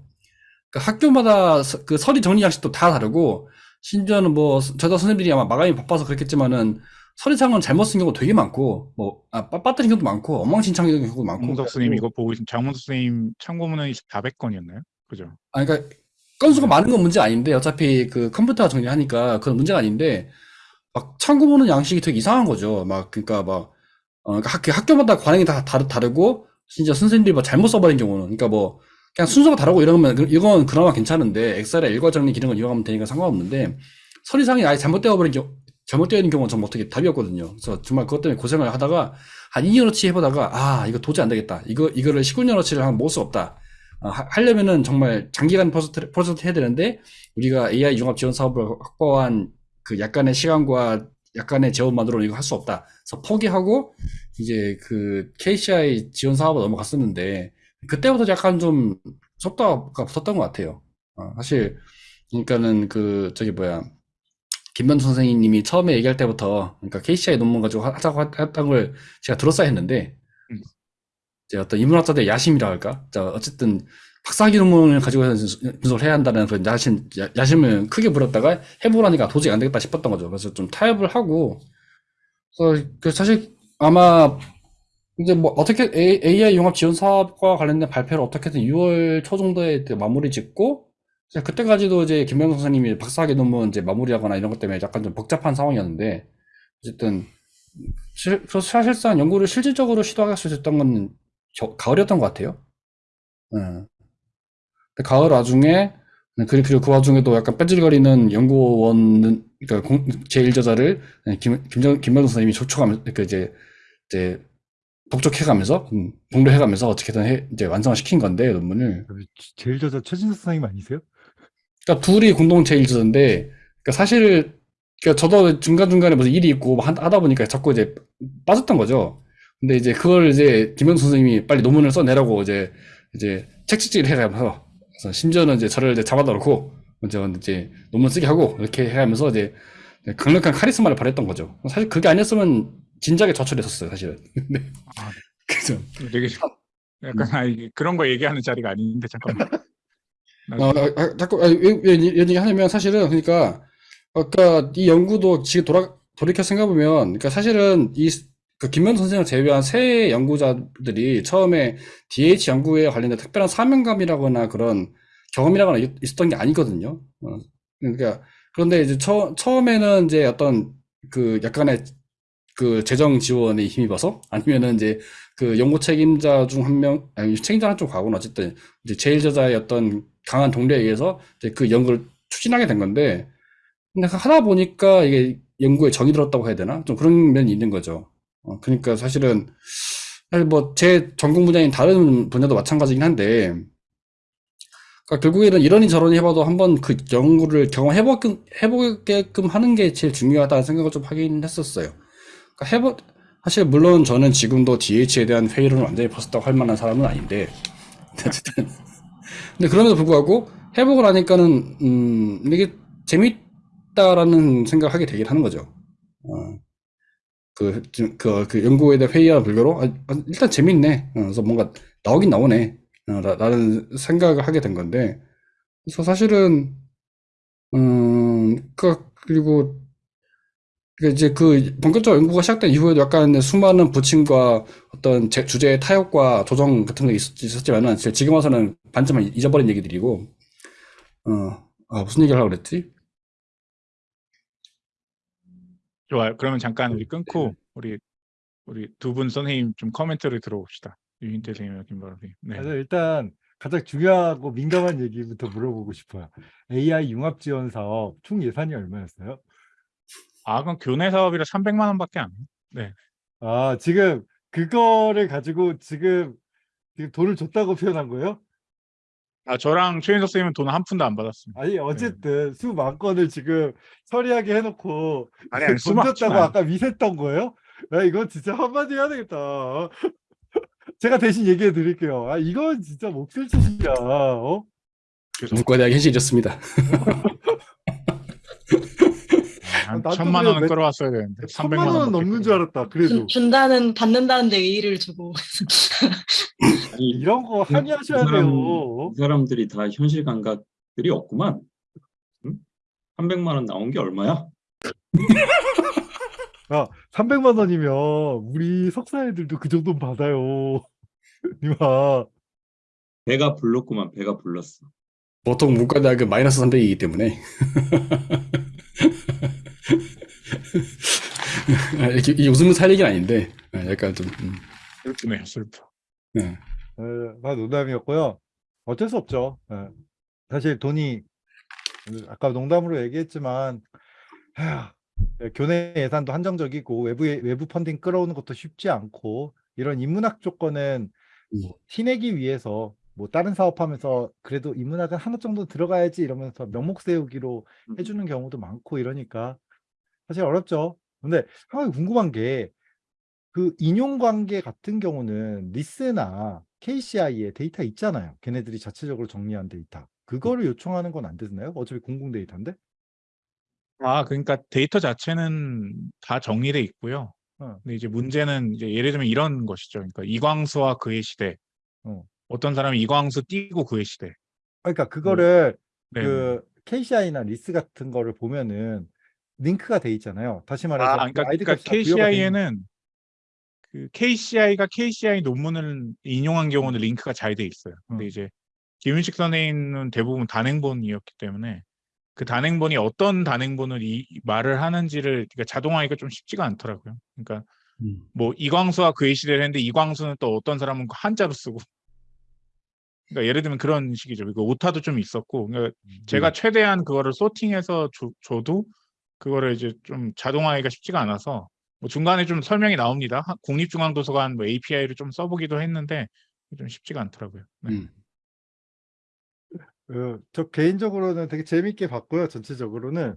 그 학교마다 서- 그 서류 정리 양식도 다 다르고, 심지어는 뭐, 저도 선생님들이 아마 마감이 바빠서 그랬겠지만은, 서류상은 잘못 쓴 경우 되게 많고, 뭐, 아, 빠- 빠뜨린 경우도 많고, 엉망진창인 경우도 많고. 장문석 선생님 이거 보고 있으면 장문석 선생님 참고문은 400건이었나요? 그죠? 아, 그러니까 건수가 많은 건 문제 아닌데 어차피 그 컴퓨터가 정리하니까 그건 문제가 아닌데 막 참고보는 양식이 되게 이상한 거죠. 막 그러니까 막 어, 그러니까 학, 학교마다 관행이 다 다르, 다르고 진짜 선생님들이 뭐 잘못 써버린 경우는 그러니까 뭐 그냥 순서가 다르고 이러면 그- 이건 그나마 괜찮은데 엑셀의 일괄 정리 기능을 이용하면 되니까 상관없는데 서류상이 아예 잘못되어 버린 경우 잘못되어 있는 경우는 정말 어떻게 답이 없거든요. 그래서 정말 그것 때문에 고생을 하다가 한 2년어치 해보다가 아 이거 도저히 안 되겠다. 이거 이거를 19년어치를 하면 못수 없다. 어, 하- 하려면은 정말 장기간 프로젝트, 프로젝트 해야 되는데 우리가 AI 융합 지원 사업을 확보한 그 약간의 시간과 약간의 재원만으로는 이거 할 수 없다. 그래서 포기하고 이제 그 KCI 지원 사업을 넘어갔었는데 그때부터 약간 좀 속도가 붙었던 것 같아요. 어, 사실 그러니까는 그 저기 뭐야 김변 선생님이 처음에 얘기할 때부터 그러니까 KCI 논문 가지고 하- 하자고 했- 했던 걸 제가 들었어야 했는데 음. 이제 어떤 인문학자들의 야심이라 할까? 자, 어쨌든 박사학위 논문을 가지고 분석을 해야 한다는 그런 야심, 야, 야심을 크게 부렸다가 해보라니까 도저히 안 되겠다 싶었던 거죠. 그래서 좀 타협을 하고, 그래서 그 사실 아마 이제 뭐 어떻게 AI 융합 지원 사업과 관련된 발표를 어떻게든 6월 초 정도에 마무리 짓고, 그때까지도 이제 김명선 선생님이 박사학위 논문 이제 마무리하거나 이런 것 때문에 약간 좀 복잡한 상황이었는데, 어쨌든 실- 그래서 사실상 연구를 실질적으로 시도할 수 있었던 건 겨- 가을이었던 것 같아요. 예. 근데 가을 와중에 그리고 그 와중에도 약간 뺀질거리는 연구원은 그러니까 공- 제1저자를 김 김정 김명선 선생님이 조촉하면서 그 이제 이제 독촉해가면서 음, 공부해가면서 어떻게든 해, 이제 완성을 시킨 건데 논문을 제일 저자 최진석 선생님 아니세요? 그러니까 둘이 공동 제1저자인데 그러니까 사실 그러니까 저도 중간 중간에 무슨 일이 있고 뭐 하- 하다 보니까 자꾸 이제 빠졌던 거죠. 근데 이제 그걸 이제 김현수 선생님이 빨리 논문을 써내라고 이제 이제 책찍질 해가면서 심지어는 이제 저를 이제 잡아다 놓고 이제 이제 논문 쓰게 하고 이렇게 해가면서 이제 강력한 카리스마를 발휘했던 거죠. 사실 그게 아니었으면 진작에 저출했었어요, 사실은. 근데 아, 그죠. 되게 약간 아, 이게 그런 거 얘기하는 자리가 아닌데 잠깐만. 어, 아, 아, 자꾸 아, 왜, 왜 이런 얘기 하냐면 사실은 그러니까 아까 이 연구도 지금 돌아 돌이켜 생각해 보면 그러니까 사실은 이 그 김면 선생을 제외한 세 연구자들이 처음에 DH 연구에 관련된 특별한 사명감이라거나 그런 경험이라거나 있- 있었던 게 아니거든요. 어, 그러니까 그런데 이제 처, 처음에는 이제 어떤 그 약간의 그 재정 지원에 힘입어서 아니면은 이제 그 연구 책임자 중 한 명, 아니 책임자는 좀 과거는 어쨌든 이제 제일 저자의 어떤 강한 동료에 의해서 이제 그 연구를 추진하게 된 건데, 근데 하다 보니까 이게 연구에 정이 들었다고 해야 되나? 좀 그런 면이 있는 거죠. 어, 그러니까 사실은, 사실 뭐 제 전공 분야인 다른 분야도 마찬가지긴 한데, 그러니까 결국에는 이러니 저러니 해봐도 한번 그 연구를 경험해보게끔, 해보게끔 하는 게 제일 중요하다는 생각을 좀 하긴 했었어요. 그러니까 해보, 사실 물론 저는 지금도 DH에 대한 회의론을 완전히 벗었다고 할 만한 사람은 아닌데, 어쨌든. 근데 그럼에도 불구하고 해보고 나니까는 음 이게 재밌다라는 생각을 하게 되긴 하는 거죠. 어, 그, 좀 그, 그 연구에 대한 회의와 불교로 아, 아, 일단 재밌네. 어, 그래서 뭔가 나오긴 나오네. 어, 라, 라는 생각을 하게 된 건데 그래서 사실은 음, 그 그리고 그 이제 그 본격적으로 연구가 시작된 이후에도 약간 수많은 부침과 어떤 제, 주제의 타협과 조정 같은 게 있었, 있었지만은 지금 와서는 반쯤은 잊어버린 얘기들이고 어, 아, 무슨 얘기를 하려고 그랬지? 좋아요. 그러면 잠깐 우리 끊고 우리 우리 두 분 선생님 좀 코멘트를 들어봅시다. 유인태 선생님과 김바로 선생님. 네. 그래서 일단 가장 중요하고 민감한 얘기부터 물어보고 싶어요. AI 융합 지원 사업 총 예산이 얼마였어요? 아, 그럼 교내 사업이라 300만 원밖에 안 해요. 네. 아, 지금 그거를 가지고 지금 지금 돈을 줬다고 표현한 거예요? 아 저랑 최인석 선생님은 돈 한 푼도 안 받았습니다. 아니 어쨌든 수만 건을 지금 처리하게 해놓고 아니 아니 돈 줬다고 아까 미셌던 거예요? 야 이건 진짜 한마디 해야 되겠다. 제가 대신 얘기해 드릴게요. 아 이건 진짜 목소리 짓이야. 어? 문과대학 현실이었습니다. 한 나도 천만. 원은 몇- 끌어왔어야 되는데 천만 300만 원 넘는 줄 알았다. 그래도 준, 준다는 받는다는데 의의를 두고 아니 이런 거 그- 항의하셔야 그 사람- 돼요. 이 사람들이 다 현실 감각들이 없구만. 응? 300만 원 나온 게 얼마야? 야 300만 원이면 우리 석사 애들도 그 정도는 받아요. 이마 배가 불렀구만. 배가 불렀어. 보통 문과대학은 마이너스 300이기 때문에. 아, 이게, 웃으면 살 얘기는 아닌데, 아, 약간 좀, 음, 슬프네요 슬퍼. 네. 에, 다 농담이었고요. 어쩔 수 없죠. 예. 사실 돈이 아까 농담으로 얘기했지만 하, 예, 교내 예산도 한정적이고 외부 외부 펀딩 끌어오는 것도 쉽지 않고 이런 인문학 조건은 음. 뭐 티내기 위해서 뭐 다른 사업하면서 그래도 인문학은 하나 정도 들어가야지 이러면서 명목 세우기로 해주는 경우도 많고 이러니까 사실 어렵죠. 근데 한 가지 궁금한 게 그 인용 관계 같은 경우는 RISS나 KCI에 데이터 있잖아요. 걔네들이 자체적으로 정리한 데이터. 그거를 요청하는 건 안 되나요? 어차피 공공 데이터인데. 아 그러니까 데이터 자체는 다 정리돼 있고요. 어. 근데 이제 문제는 이제 예를 들면 이런 것이죠. 그러니까 이광수와 그의 시대. 어. 어떤 사람이 이광수 띄고 그의 시대. 그러니까 그거를 네. 그 KCI나 RISS 같은 거를 보면은 링크가 돼 있잖아요. 다시 말해서 아, 그 그러니까, 아이디 그러니까 KCI에는 그 KCI가 KCI 논문을 인용한 경우는 링크가 잘 돼 있어요. 근데 음. 이제 김윤식 선생님은 대부분 단행본이었기 때문에 그 단행본이 어떤 단행본을 이이 말을 하는지를 그러니까 자동화하기가 좀 쉽지가 않더라고요. 그러니까 음. 뭐 이광수와 그의 시대를 했는데 이광수는 또 어떤 사람은 한자로 쓰고 그러니까 예를 들면 그런 식이죠. 그 오타도 좀 있었고 그러니까 제가 최대한 그거를 소팅해서 줘, 줘도 그거를 이제 좀 자동화하기가 쉽지가 않아서 뭐 중간에 좀 설명이 나옵니다. 하- 국립중앙도서관 뭐 API를 좀 써보기도 했는데 좀 쉽지가 않더라고요. 네. 음. 어, 저 개인적으로는 되게 재밌게 봤고요. 전체적으로는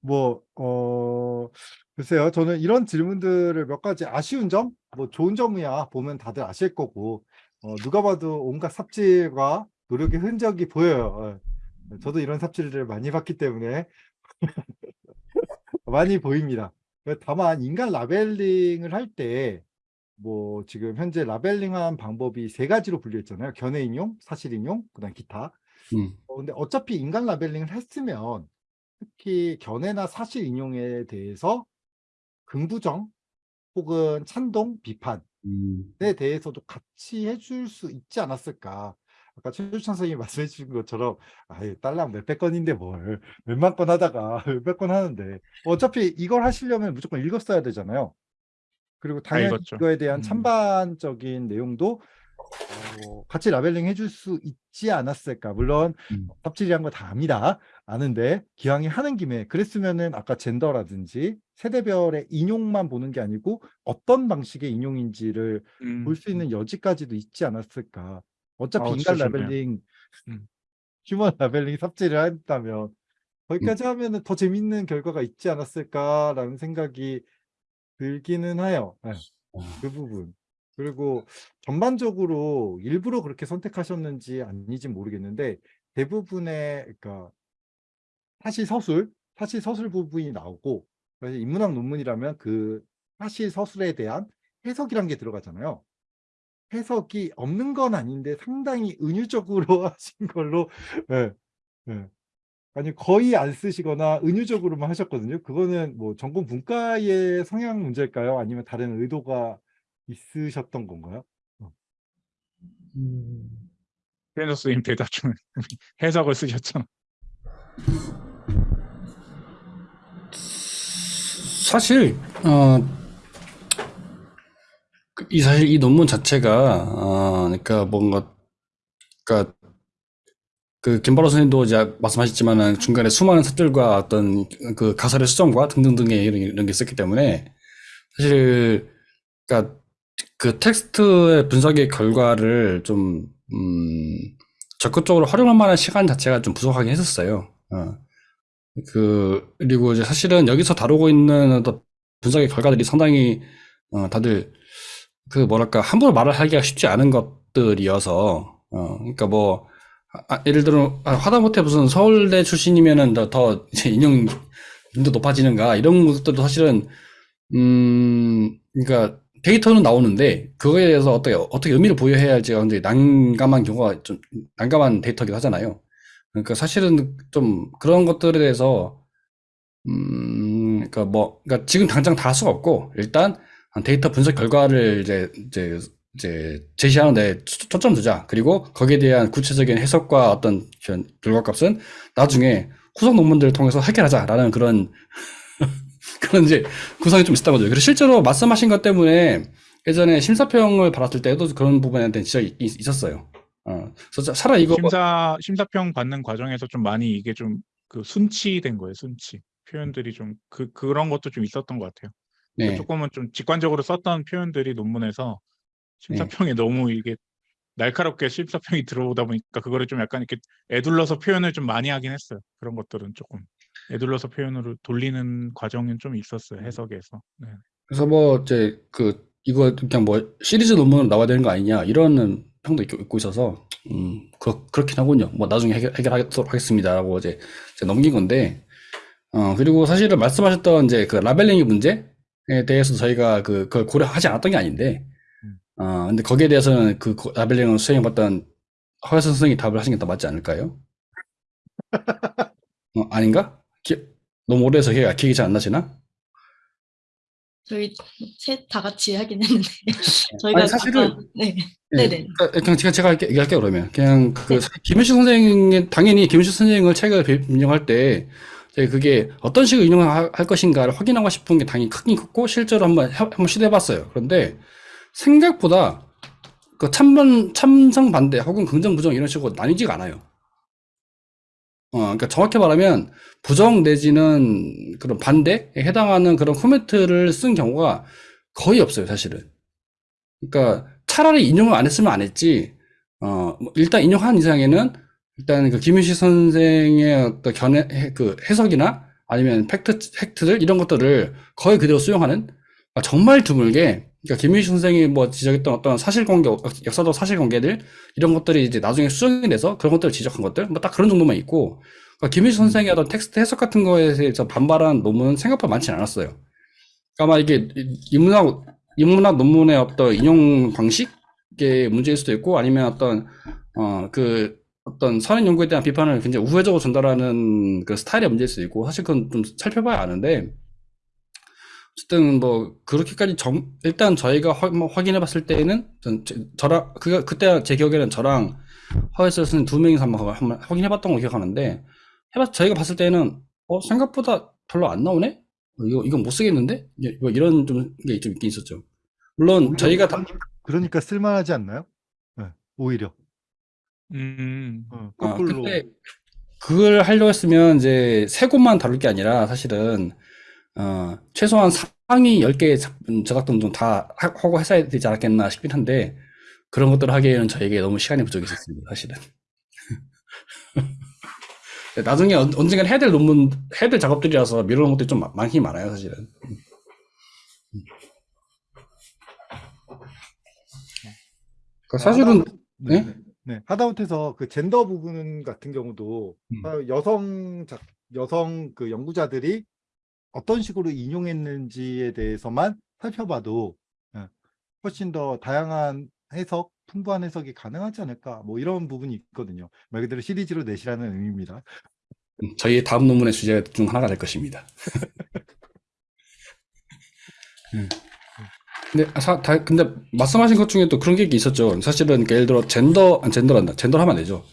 뭐, 어, 글쎄요. 저는 이런 질문들을 몇 가지 아쉬운 점, 뭐 좋은 점이야 보면 다들 아실 거고, 어, 누가 봐도 온갖 삽질과 노력의 흔적이 보여요. 어, 저도 이런 삽질을 많이 봤기 때문에 많이 보입니다. 다만 인간 라벨링을 할 때 뭐 지금 현재 라벨링한 방법이 세 가지로 분류 했잖아요. 견해 인용, 사실 인용, 그다음 기타. 음. 어, 근데 어차피 인간 라벨링을 했으면 특히 견해나 사실 인용에 대해서 긍부정 혹은 찬동, 비판에 음. 대해서도 같이 해줄 수 있지 않았을까. 아까 최주찬 선생님이 말씀해 주신 것처럼 아유 딸랑 몇백 건인데 뭘 몇만 건 하다가 몇백 건 하는데 어차피 이걸 하시려면 무조건 읽었어야 되잖아요. 그리고 당연히 읽었죠. 이거에 대한 음. 찬반적인 내용도 어, 같이 라벨링 해줄 수 있지 않았을까. 물론 음. 삽질이란 거 다 압니다. 아는데 기왕에 하는 김에 그랬으면은 아까 젠더라든지 세대별의 인용만 보는 게 아니고 어떤 방식의 인용인지를 음, 볼수 있는 여지까지도 있지 않았을까. 어차피 어, 인간. 라벨링, 음. 휴먼 라벨링 삽질을 한다면 거기까지 하면은 더 재밌는 결과가 있지 않았을까라는 생각이 들기는 해요. 예, 그 부분. 그리고 전반적으로 일부러 그렇게 선택하셨는지 아닌지 모르겠는데 대부분의 그러니까 사실 서술, 사실 서술 부분이 나오고 그래서 인문학 논문이라면 그 사실 서술에 대한 해석이란 게 들어가잖아요. 해석이 없는 건 아닌데 상당히 은유적으로 하신 걸로 예, 예. 아니 거의 안 쓰시거나 은유적으로만 하셨거든요. 그거는 뭐 전공 분과의 성향 문제일까요? 아니면 다른 의도가 있으셨던 건가요? 최인석 선생님 대답 좀 해석을 쓰셨잖아. 사실, 어, 그- 이 사실 이 논문 자체가, 어, 그러니까 뭔가, 그러니까 그 김바로 선생님도 이제 말씀하셨지만은 중간에 수많은 삽질과 어떤 그 가설의 수정과 등등등의 이런, 이런 게 있었기 때문에 사실, 그러니까 그 텍스트의 분석의 결과를 좀, 음, 적극적으로 활용할 만한 시간 자체가 좀 부족하긴 했었어요. 어. 그, 그리고 이제 사실은 여기서 다루고 있는 분석의 결과들이 상당히, 어, 다들, 그 뭐랄까, 함부로 말을 하기가 쉽지 않은 것들이어서, 어, 그러니까 뭐, 아, 예를 들어, 아, 하다못해 무슨 서울대 출신이면은 더, 더 이제 인용, 빈도 높아지는가, 이런 것들도 사실은, 음, 그러니까 데이터는 나오는데, 그거에 대해서 어떻게, 어떻게 의미를 부여해야 할지가 굉장히 난감한 경우가 좀, 난감한 데이터기도 하잖아요. 그러니까 사실은 좀 그런 것들에 대해서, 음, 그러니까 뭐, 그러니까 지금 당장 다 할 수가 없고, 일단 데이터 분석 결과를 이제, 이제, 이제 제시하는 데 초- 초점 두자. 그리고 거기에 대한 구체적인 해석과 어떤 결과값은 나중에 후속 논문들을 통해서 해결하자라는 그런, 그런 이제 구성이 좀 있었던 거죠. 그래서 실제로 말씀하신 것 때문에 예전에 심사평을 받았을 때도 그런 부분에 대한 지적이 있- 있었어요. 어, 그래서 차라리 이거 뭐- 심사 심사평 받는 과정에서 좀 많이 이게 좀 그 순치된 거예요. 순치 표현들이 좀 그 그런 것도 좀 있었던 것 같아요. 네. 조금은 좀 직관적으로 썼던 표현들이 논문에서 심사평에 너무 이게 날카롭게 심사평이 들어오다 보니까 그거를 좀 약간 이렇게 애둘러서 표현을 좀 많이 하긴 했어요. 그런 것들은 조금 애둘러서 표현으로 돌리는 과정은 좀 있었어요. 해석에서. 네. 그래서 뭐 이제 그 이거 그냥 뭐 시리즈 논문으로 나와야 되는 거 아니냐 이런 평도 있고, 있고 있어서 음 그, 그렇긴 하군요. 뭐 나중에 해결, 해결하도록 하겠습니다라고 이제, 이제 넘긴 건데 어 그리고 사실은 말씀하셨던 이제 그 라벨링의 문제 에 대해서 저희가 그 그걸 고려하지 않았던 게 아닌데 어 근데 거기에 대해서는 그 고- 라벨링을 수행해봤던 허여선 선생님이 답을 하신 게 더 맞지 않을까요? 어 아닌가? 기, 너무 오래해서 기억이, 기억이 잘 안 나시나? 저희 셋 다 같이 하긴 했는데 저희가 아니, 사실은- 아까- 네. 네, 네네. 그러니까 그냥 제가 제가 할게, 얘기할게요 그러면 그냥 그 김현식 선생님 당연히 김현식 선생을 책을 비- 인용할 때 그게 어떤 식으로 인용할 할 것인가를 확인하고 싶은 게 당연히 크긴 컸고 실제로 한번 해- 한번 시도해봤어요. 그런데 생각보다 그 찬반 찬성 반대 혹은 긍정 부정 이런 식으로 나뉘지가 않아요. 어, 그러니까 정확히 말하면 부정 내지는 그런 반대에 해당하는 그런 코멘트를 쓴 경우가 거의 없어요, 사실은. 그러니까 차라리 인용을 안 했으면 안 했지. 어, 뭐 일단 인용한 이상에는 일단 그 김윤식 선생의 어떤 견해, 해- 그 해석이나 아니면 팩트, 팩트들 이런 것들을 거의 그대로 수용하는 아, 정말 드물게 그러니까 김윤식 선생이 뭐 지적했던 어떤 사실관계, 역사적 사실관계들 이런 것들이 이제 나중에 수정이 돼서 그런 것들을 지적한 것들 뭐 딱 그런 정도만 있고 그러니까 김윤식 선생의 어떤 텍스트 해석 같은 거에 대해서 반발한 논문은 생각보다 많지는 않았어요. 그러니까 아마 이게 인문학 인문학 논문의 어떤 인용 방식의 문제일 수도 있고 아니면 어떤 어그 어떤 선행 연구에 대한 비판을 굉장히 우회적으로 전달하는 그 스타일의 문제일 수도 있고 사실 그건 좀 살펴봐야 아는데 어쨌든 뭐 그렇게까지 정 일단 저희가 확, 뭐 확인해 봤을 때에는 전, 저, 저랑 그 그때 제 기억에는 저랑 허에서 쓰는 두 명이서 한번, 한번 확인해 봤던 거 기억하는데 해봤 저희가 봤을 때는 어 생각보다 별로 안 나오네 어, 이거 이건 못 쓰겠는데 이- 뭐 이런 좀 게 좀 있긴 있었죠. 물론 저희가 다, 그러니까 쓸만하지 않나요? 네, 오히려 음. 어, 아, 거꾸로. 근데 그걸 하려고 했으면 이제 세 곳만 다룰 게 아니라 사실은 어 최소한 상위 10개 저작 등 좀 다 하고 했어야 되지 않았겠나 싶긴 한데 그런 것들을 하기에는 저에게 너무 시간이 부족했었습니다 사실은. 나중에 언- 언젠간 해야 될 논문 해야 될 작업들이라서 미루는 것들이 좀 많- 많긴 많아요 사실은. 그러니까 사실은 네, 네? 하다못해서 그 젠더 부분 같은 경우도 음. 아, 여성 작, 여성 그 연구자들이 어떤 식으로 인용했는지에 대해서만 살펴봐도 예, 훨씬 더 다양한 해석, 풍부한 해석이 가능하지 않을까 뭐 이런 부분이 있거든요. 말 그대로 시리즈로 내시라는 의미입니다. 음, 저희의 다음 논문의 주제 중 하나가 될 것입니다. 음. 근데 사, 다, 근데 말씀하신 것 중에 또 그런 게 있었죠. 사실은 그러니까 예를 들어 젠더, 아니, 젠더란다. 젠더를 하면 안 되죠.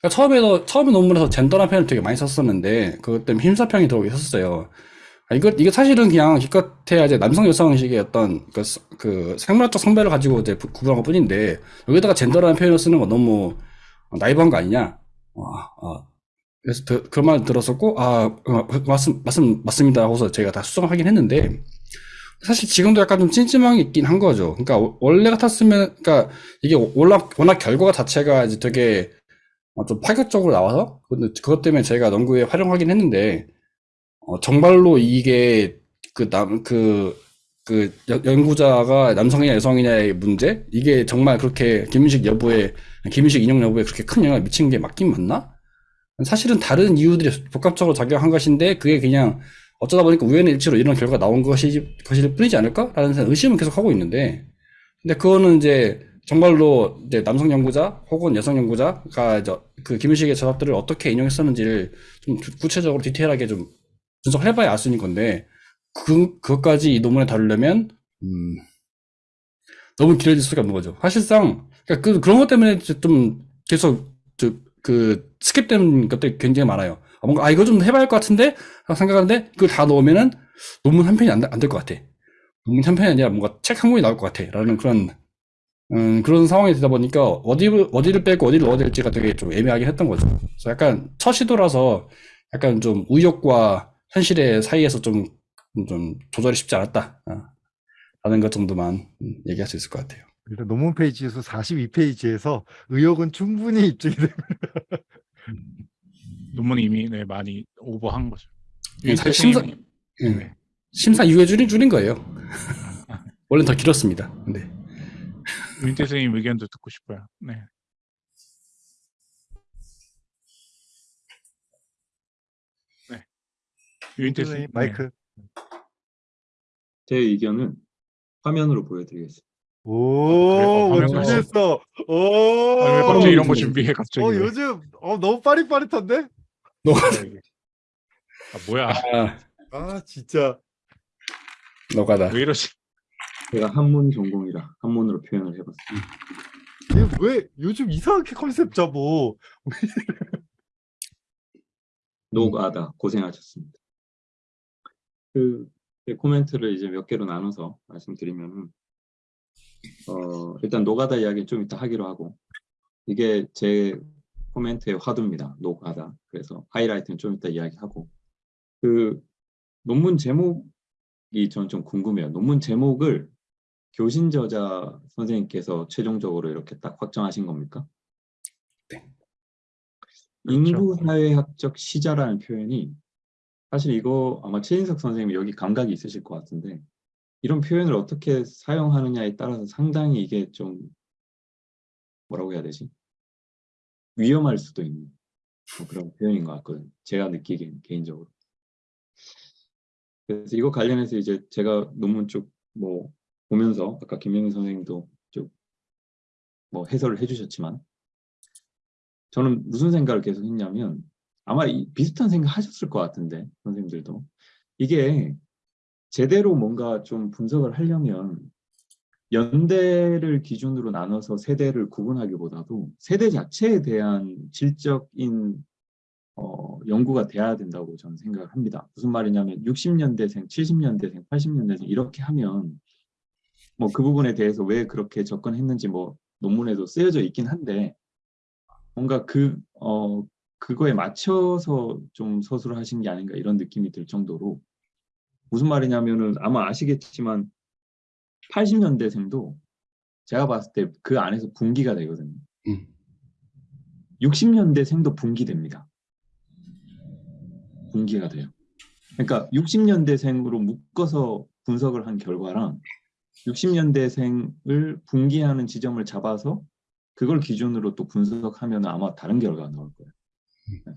그러니까 처음에도 처음에 논문에서 젠더라는 표현을 되게 많이 썼었는데 그것 때문에 힘사평이 들어오게 했었어요. 아, 이거 이게 사실은 그냥 기껏해야 이제 남성 여성식의 어떤 그, 스- 그 생물학적 성별을 가지고 이제 부- 구분한 것 뿐인데 여기다가 젠더라는 표현을 쓰는 건 너무 나이브한 거 아니냐? 어, 어, 그래서 그, 그런 말 들었었고, 아, 어, 맞습, 맞습, 맞습니다. 하고서 제가 다 수정하긴 했는데, 사실 지금도 약간 좀 찜찜한 게 있긴 한 거죠. 그러니까 워- 원래 같았으면, 그러니까 이게 워낙, 워낙 결과 자체가 이제 되게 어, 좀 파격적으로 나와서, 그것 때문에 저희가 연구에 활용하긴 했는데, 어, 정말로 이게 그 남, 그, 그 연- 연구자가 남성이냐 여성이냐의 문제? 이게 정말 그렇게 김윤식 여부에, 김윤식 인용 여부에 그렇게 큰 영향을 미친 게 맞긴 맞나? 사실은 다른 이유들이 복합적으로 작용한 것인데, 그게 그냥 어쩌다 보니까 우연의 일치로 이런 결과가 나온 것이, 것일 뿐이지 않을까라는 의심은 계속 하고 있는데, 근데 그거는 이제 정말로 이제 남성 연구자 혹은 여성 연구자가 이제 그 김윤식의 저작들을 어떻게 인용했었는지를 좀 구- 구체적으로 디테일하게 좀 분석을 해봐야 알 수 있는 건데, 그, 그것까지 이 논문에 다루려면, 음, 너무 길어질 수가 없는 거죠. 사실상, 그러니까 그, 그런 것 때문에 좀 계속, 저, 그, 스킵되는 것들이 굉장히 많아요. 아, 뭔가, 아, 이거 좀 해봐야 할 것 같은데? 생각하는데, 그걸 다 넣으면은 논문 한 편이 안, 될 것 같아. 논문 한 편이 아니라 뭔가 책 한 권이 나올 것 같아. 라는 그런, 음, 그런 상황이 되다 보니까 어디를, 어디를 빼고 어디를 넣어야 될지가 되게 좀 애매하게 했던 거죠. 그래서 약간 첫 시도라서 약간 좀 의욕과 현실의 사이에서 좀, 좀 조절이 쉽지 않았다. 아, 라는 것 정도만 음, 얘기할 수 있을 것 같아요. 일단 논문 페이지 수 42페이지에서 의혹은 충분히 입증이 됩니다. 논문이 이미 네, 많이 오버한 거죠. 예, 사실 심사, 예. 네. 심사 이후에 줄인, 줄인 거예요. 원래는 더 길었습니다. 네. 윤태 선생님 의견도 듣고 싶어요. 네. 네. 윤태 선생님 마이크. 제 의견은 화면으로 보여드리겠습니다. 오, 그래요? 어. 준비했어. 오. 아, 왜 갑자기 이런 거 준비해 갑자기? 어, 왜? 요즘 어 너무 빠릿빠릿한데? 아 뭐야? 아, 아, 진짜. 너가다. 왜 이러지? 제가 한문 전공이라 한문으로 표현을 해봤습니다. 왜 요즘 이상하게 컨셉 잡어? 노가다 고생하셨습니다. 그 네, 코멘트를 이제 몇 개로 나눠서 말씀드리면은 어 일단 노가다 이야기 좀 이따 하기로 하고 이게 제 코멘트의 화두입니다. 노가다. 그래서 하이라이트는 좀 이따 이야기하고 그 논문 제목이 저는 좀 궁금해요. 논문 제목을 교신 저자 선생님께서 최종적으로 이렇게 딱 확정하신 겁니까? 네. 인구사회학적 시자라는 표현이 사실 이거 아마 최인석 선생님이 여기 감각이 있으실 것 같은데 이런 표현을 어떻게 사용하느냐에 따라서 상당히 이게 좀 뭐라고 해야 되지? 위험할 수도 있는 뭐 그런 표현인 것 같거든요. 제가 느끼기엔 개인적으로. 그래서 이거 관련해서 이제 제가 논문 쪽 뭐 보면서 아까 김영희 선생님도 쭉뭐 해설을 해주셨지만 저는 무슨 생각을 계속 했냐면 아마 이 비슷한 생각 하셨을 것 같은데 선생님들도 이게 제대로 뭔가 좀 분석을 하려면 연대를 기준으로 나눠서 세대를 구분하기보다도 세대 자체에 대한 질적인 어, 연구가 돼야 된다고 저는 생각을 합니다. 무슨 말이냐면 60년대생, 70년대생, 80년대생 이렇게 하면 뭐 그 부분에 대해서 왜 그렇게 접근했는지 뭐 논문에도 쓰여져 있긴 한데 뭔가 그, 어, 그거에 맞춰서 좀 서술을 하신 게 아닌가 이런 느낌이 들 정도로 무슨 말이냐면은 아마 아시겠지만 80년대생도 제가 봤을 때 그 안에서 분기가 되거든요. 음. 60년대생도 분기됩니다. 분기가 돼요. 그러니까 60년대생으로 묶어서 분석을 한 결과랑 60년대생을 분기하는 지점을 잡아서 그걸 기준으로 또 분석하면 아마 다른 결과가 나올 거예요. 네.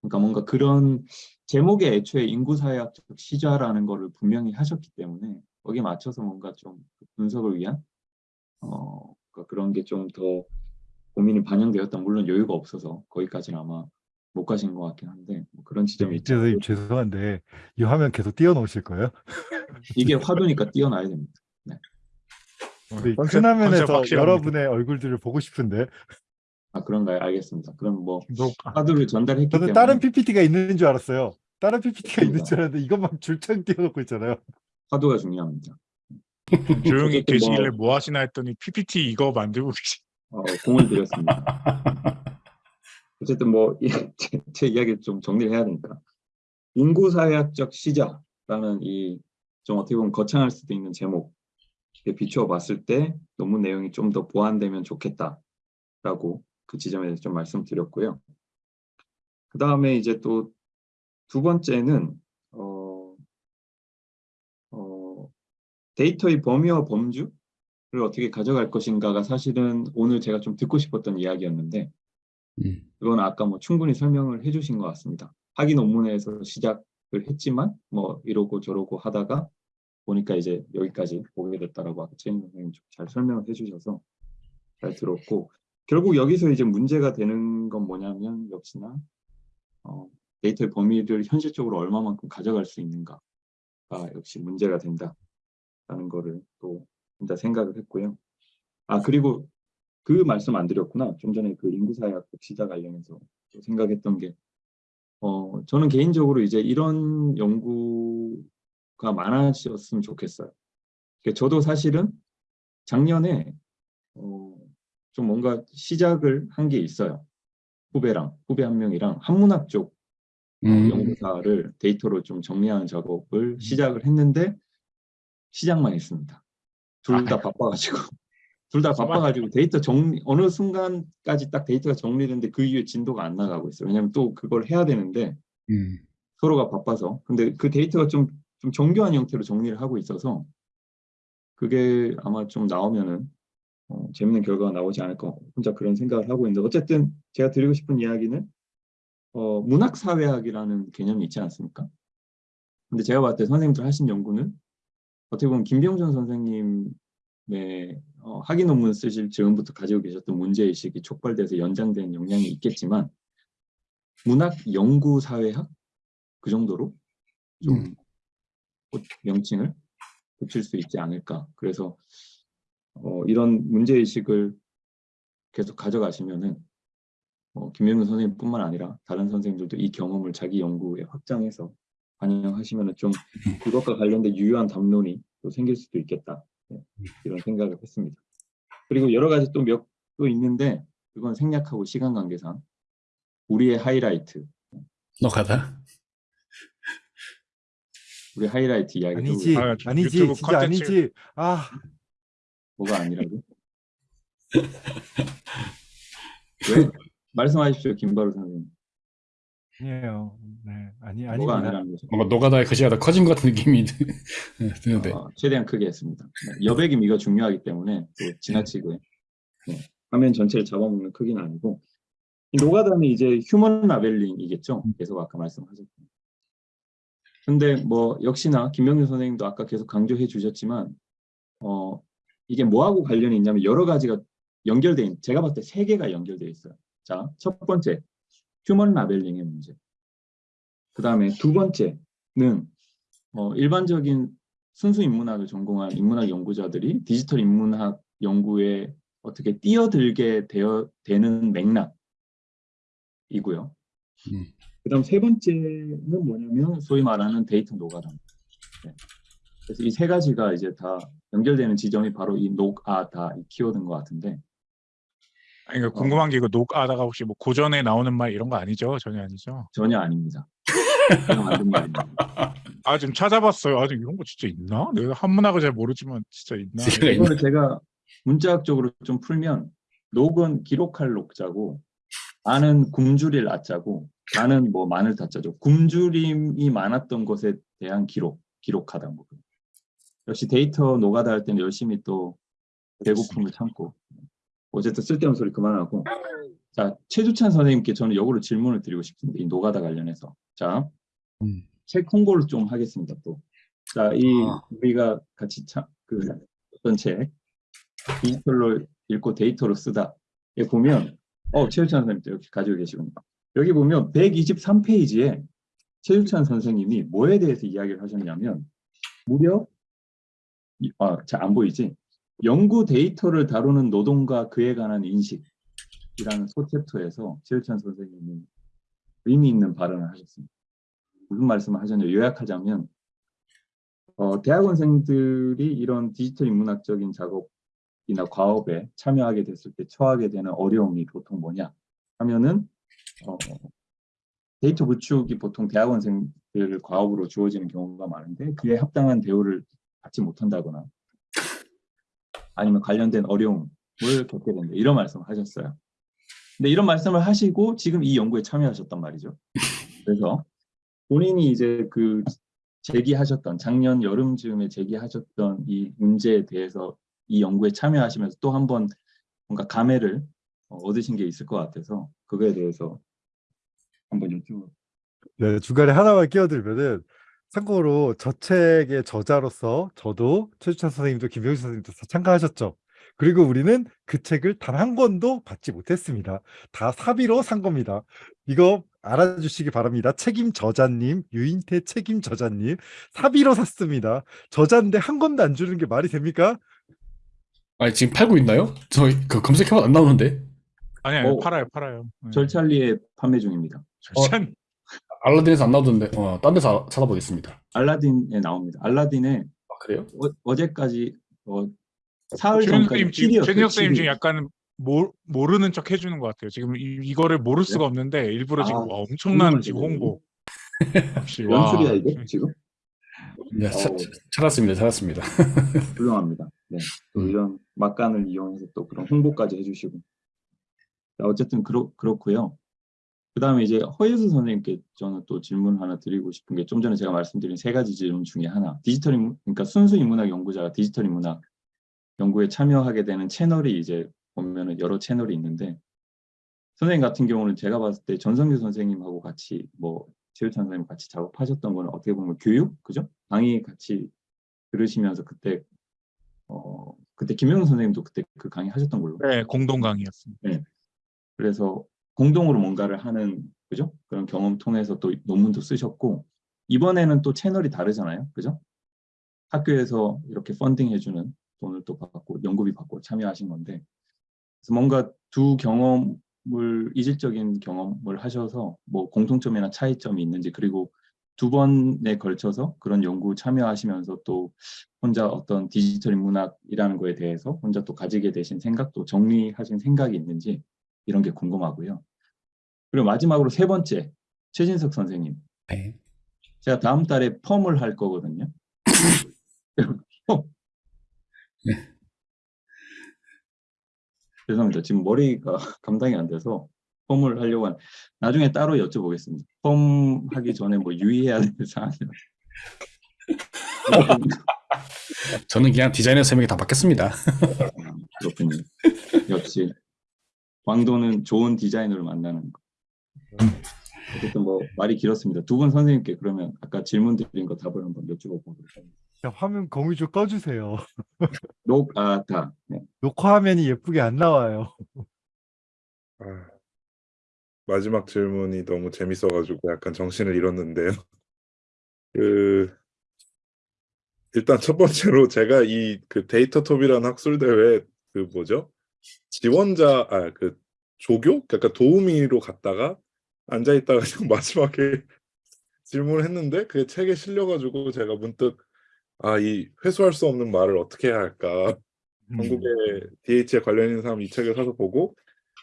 그러니까 뭔가 그런 제목에 애초에 인구사회학적 시자라는 거를 분명히 하셨기 때문에 거기에 맞춰서 뭔가 좀 분석을 위한 어, 그러니까 그런 게 좀 더 고민이 반영되었다. 물론 여유가 없어서 거기까지는 아마 못 가신 것 같긴 한데 뭐 그런 지점이 있죠. 선생님 죄송한데 이 화면 계속 띄워놓으실 거예요? 이게 화두니까 뛰어나야 됩니다. 네, 컨셉- 큰 화면에서. 여러분의 얼굴들을 보고 싶은데 아 그런가요? 알겠습니다. 그럼 뭐 너- 아, 화두를 전달했기 저는 때문에 다른 PPT가 있는 줄 알았어요. 다른 PPT가 있는 그런가? 줄 알았는데 이것만 줄창 띄워놓고 있잖아요. 화두가 중요합니다. 조용히 어쨌든 계시길래 뭐- 뭐 하시나 했더니 PPT 이거 만들고 계시. 어, 공을 들였습니다. 어쨌든 뭐 제, 제 이야기를 좀 정리를 해야 되니까 인구사회학적 시자라는 이 좀 어떻게 보면 거창할 수도 있는 제목에 비추어 봤을 때 논문 내용이 좀 더 보완되면 좋겠다라고 그 지점에 대해서 좀 말씀드렸고요. 그 다음에 이제 또 두 번째는 어, 어, 데이터의 범위와 범주를 어떻게 가져갈 것인가가 사실은 오늘 제가 좀 듣고 싶었던 이야기였는데 음. 그건 아까 뭐 충분히 설명을 해주신 것 같습니다. 학위 논문에서 시작을 했지만 뭐 이러고 저러고 하다가 보니까 이제 여기까지 오게 됐다라고 아까 최인 선생님 좀잘 설명을 해주셔서 잘 들었고 결국 여기서 이제 문제가 되는 건 뭐냐면 역시나 어, 데이터의 범위를 현실적으로 얼마만큼 가져갈 수 있는가가 역시 문제가 된다 라는 거를 또 혼자 생각을 했고요. 아 그리고 그 말씀 안 드렸구나. 좀 전에 그 인구사회학 시자 관련해서 또 생각했던 게, 어, 저는 개인적으로 이제 이런 연구가 많아졌으면 좋겠어요. 그러니까 저도 사실은 작년에, 어, 좀 뭔가 시작을 한 게 있어요. 후배랑, 후배 한 명이랑 한문학 쪽 음. 연구사를 데이터로 좀 정리하는 작업을 시작을 했는데, 시작만 했습니다. 둘 다 바빠가지고. 둘 다 바빠가지고 데이터 정리 어느 순간까지 딱 데이터가 정리되는데 그 이후에 진도가 안 나가고 있어요. 왜냐하면 또 그걸 해야 되는데 음. 서로가 바빠서. 근데 그 데이터가 좀, 좀 정교한 형태로 정리를 하고 있어서 그게 아마 좀 나오면은 어, 재밌는 결과가 나오지 않을까 혼자 그런 생각을 하고 있는데 어쨌든 제가 드리고 싶은 이야기는 어, 문학사회학이라는 개념이 있지 않습니까? 근데 제가 봤을 때 선생님들 하신 연구는 어떻게 보면 김병준 선생님의 어, 학위 논문 쓰실 즈음부터 가지고 계셨던 문제의식이 촉발돼서 연장된 영향이 있겠지만 문학 연구 사회학 그 정도로 좀 음. 꽃- 명칭을 붙일 수 있지 않을까. 그래서 어, 이런 문제의식을 계속 가져가시면은 어, 김영근 선생님뿐만 아니라 다른 선생님들도 이 경험을 자기 연구에 확장해서 반영하시면은 좀 그것과 관련된 유효한 담론이 또 생길 수도 있겠다. 네, 이런 생각을 했습니다. 그리고 여러 가지 또 몇 또 있는데 그건 생략하고 시간 관계상 우리의 하이라이트, 너가다. 우리 하이라이트 이야기 아니지, 아, 아니지, 유튜브 진짜 콘텐츠. 아니지. 아, 뭐가 아니라고? 왜? 말씀하십시오, 김바로 선생님. 아니에요. 네, 아니 뭐가 아닙니다. 아니라는 거죠? 뭔가 노가다의 글씨가 더 커진 것 같은 느낌이 드- 네, 드는데. 어, 최대한 크게 했습니다. 네, 여백이 미가 중요하기 때문에 또 지나치게 네, 화면 전체를 잡아먹는 크기는 아니고 이 노가다는 이제 휴먼 라벨링이겠죠. 계속 아까 말씀하셨던. 근데 뭐 역시나 김명준 선생님도 아까 계속 강조해 주셨지만 어 이게 뭐하고 관련이 있냐면 여러 가지가 연결돼 있, 제가 봤을 때 세 개가 연결돼 있어요. 자, 첫 번째 human labeling의 문제. 그 다음에 두 번째는 어, 일반적인 순수 인문학을 전공한 인문학 연구자들이 디지털 인문학 연구에 어떻게 뛰어들게 되어 되는 맥락이고요. 음. 그 다음 세 번째는 뭐냐면 소위 말하는 데이터 노가다. 네. 그래서 이 세 가지가 이제 다 연결되는 지점이 바로 이 녹아다 이 키워드인 것 같은데 아니, 그 궁금한 게 이거 녹아다가 혹시 뭐 고전에 나오는 말 이런 거 아니죠? 전혀 아니죠? 전혀 아닙니다. 제가 만든 말입니다. 아, 지금 찾아봤어요. 아, 이런 거 진짜 있나? 내가 한문학을 잘 모르지만 진짜 있나? 이거를 제가 문자학적으로 좀 풀면 녹은 기록할 녹자고 나는 굶주릴 아자고 나는 뭐 마늘 다자죠. 굶주림이 많았던 것에 대한 기록, 기록하다 뭐. 역시 데이터 노가다 할 때는 열심히 또 배고픔을 참고 어쨌든 쓸데없는 소리 그만하고 자 최주찬 선생님께 저는 역으로 질문을 드리고 싶습니다. 이 노가다 관련해서 자 음. 책 홍보를 좀 하겠습니다. 또. 자, 이 아. 우리가 같이 참, 그 어떤 책 디지털로 읽고 데이터로 쓰다에 보면 어 최유찬 선생님도 이렇게 가지고 계시군요. 여기 보면 123페이지에 최유찬 선생님이 뭐에 대해서 이야기를 하셨냐면 무려 아, 잘안 보이지? 연구 데이터를 다루는 노동과 그에 관한 인식이라는 소챕터에서 최유찬 선생님이 의미 있는 발언을 하셨습니다. 무슨 말씀을 하셨냐 요약하자면 어, 대학원생들이 이런 디지털 인문학적인 작업이나 과업에 참여하게 됐을 때 처하게 되는 어려움이 보통 뭐냐 하면은 어, 데이터 구축이 보통 대학원생 를 과업으로 주어지는 경우가 많은데 그에 합당한 대우를 받지 못한다거나 아니면 관련된 어려움을 겪게 된다 이런 말씀을 하셨어요. 근데 이런 말씀을 하시고 지금 이 연구에 참여하셨단 말이죠. 그래서 본인이 이제 그 제기하셨던 작년 여름쯤에 제기하셨던 이 문제에 대해서 이 연구에 참여하시면서 또 한 번 뭔가 감회를 어, 얻으신 게 있을 것 같아서 그거에 대해서 한번 여쭤 네, 중간에 하나만 끼어들면은 참고로 저 책의 저자로서 저도 최주찬 선생님도 김병준 선생님도 다 참가하셨죠. 그리고 우리는 그 책을 단 한 권도 받지 못했습니다. 다 사비로 산 겁니다. 이거 알아주시기 바랍니다. 책임 저자님, 유인태 책임 저자님, 사비로 샀습니다. 저자인데 한 권도 안 주는 게 말이 됩니까? 아니, 지금 팔고 있나요? 저 그 검색해봐도 안 나오는데. 아니 아니 어, 팔아요 팔아요. 네. 절찰리에 판매 중입니다. 절찬 알라딘에서 안 나오던데, 어, 딴 데서 찾아보겠습니다. 알라딘에 나옵니다. 알라딘에 아, 그래요? 어, 제까지 어, 사흘 전까지 선생님 지금 7위였어요. 최준혁 선생님 지금 7위. 약간 모, 모르는 척 해주는 것 같아요. 지금 이, 이거를 모를 수가 없는데 일부러 지금 아, 와, 엄청난 지금. 홍보. 역시 와. 연출이야 이게 지금? 네, 차- 어우. 찾았습니다. 찾았습니다. 훌륭합니다. 네. 또 음. 이런 막간을 이용해서 또 그런 홍보까지 해주시고. 자, 어쨌든 그렇, 그렇고요. 그 다음에 이제 허예수 선생님께 저는 또 질문 하나 드리고 싶은 게 좀 전에 제가 말씀드린 세 가지 질문 중에 하나. 디지털 인문, 그러니까 순수 인문학 연구자가 디지털 인문학 연구에 참여하게 되는 채널이 이제 보면은 여러 채널이 있는데 선생님 같은 경우는 제가 봤을 때 전성규 선생님하고 같이 뭐 최유찬 선생님 같이 작업하셨던 거는 어떻게 보면 교육 그죠? 강의 같이 들으시면서 그때 어 그때 김영훈 선생님도 그때 그 강의 하셨던 걸로 네 공동 강의였습니다. 그래서 공동으로 뭔가를 하는 그죠? 그런 경험 통해서 또 논문도 쓰셨고 이번에는 또 채널이 다르잖아요. 그죠? 학교에서 이렇게 펀딩 해주는 돈을 또 받고 연구비 받고 참여하신 건데 그래서 뭔가 두 경험을 이질적인 경험을 하셔서 뭐 공통점이나 차이점이 있는지 그리고 두 번에 걸쳐서 그런 연구 참여하시면서 또 혼자 어떤 디지털 인문학이라는 거에 대해서 혼자 또 가지게 되신 생각도 정리하신 생각이 있는지 이런 게 궁금하고요. 그리고 마지막으로 세 번째 최진석 선생님 네. 제가 다음 달에 펌을 할 거거든요. 펌. 네. 죄송합니다. 지금 머리가 감당이 안 돼서 펌을 하려고 한 나중에 따로 여쭤보겠습니다. 펌 하기 전에 뭐 유의해야 될 사항이 저는 그냥 디자이너 세 명이 다 받겠습니다. 그렇군요. 역시 광도는 좋은 디자이너를 만나는 거. 어쨌든 뭐 말이 길었습니다. 두 분 선생님께 그러면 아까 질문 드린 거 답을 한번 여쭤보도록 하겠습니다. 자, 화면 거미 좀 꺼주세요. 녹 아 다. 네. 녹화 화면이 예쁘게 안 나와요. 아, 마지막 질문이 너무 재밌어가지고 약간 정신을 잃었는데요. 그 일단 첫 번째로 제가 이 그 데이터 톱이라는 학술 대회 그 뭐죠? 지원자 아 그 조교? 약간 도우미로 갔다가 앉아 있다가 마지막에 질문을 했는데 그게 책에 실려가지고 제가 문득 아 이 회수할 수 없는 말을 어떻게 해야 할까 한국에 DH에 관련 있는 사람 이 책을 사서 보고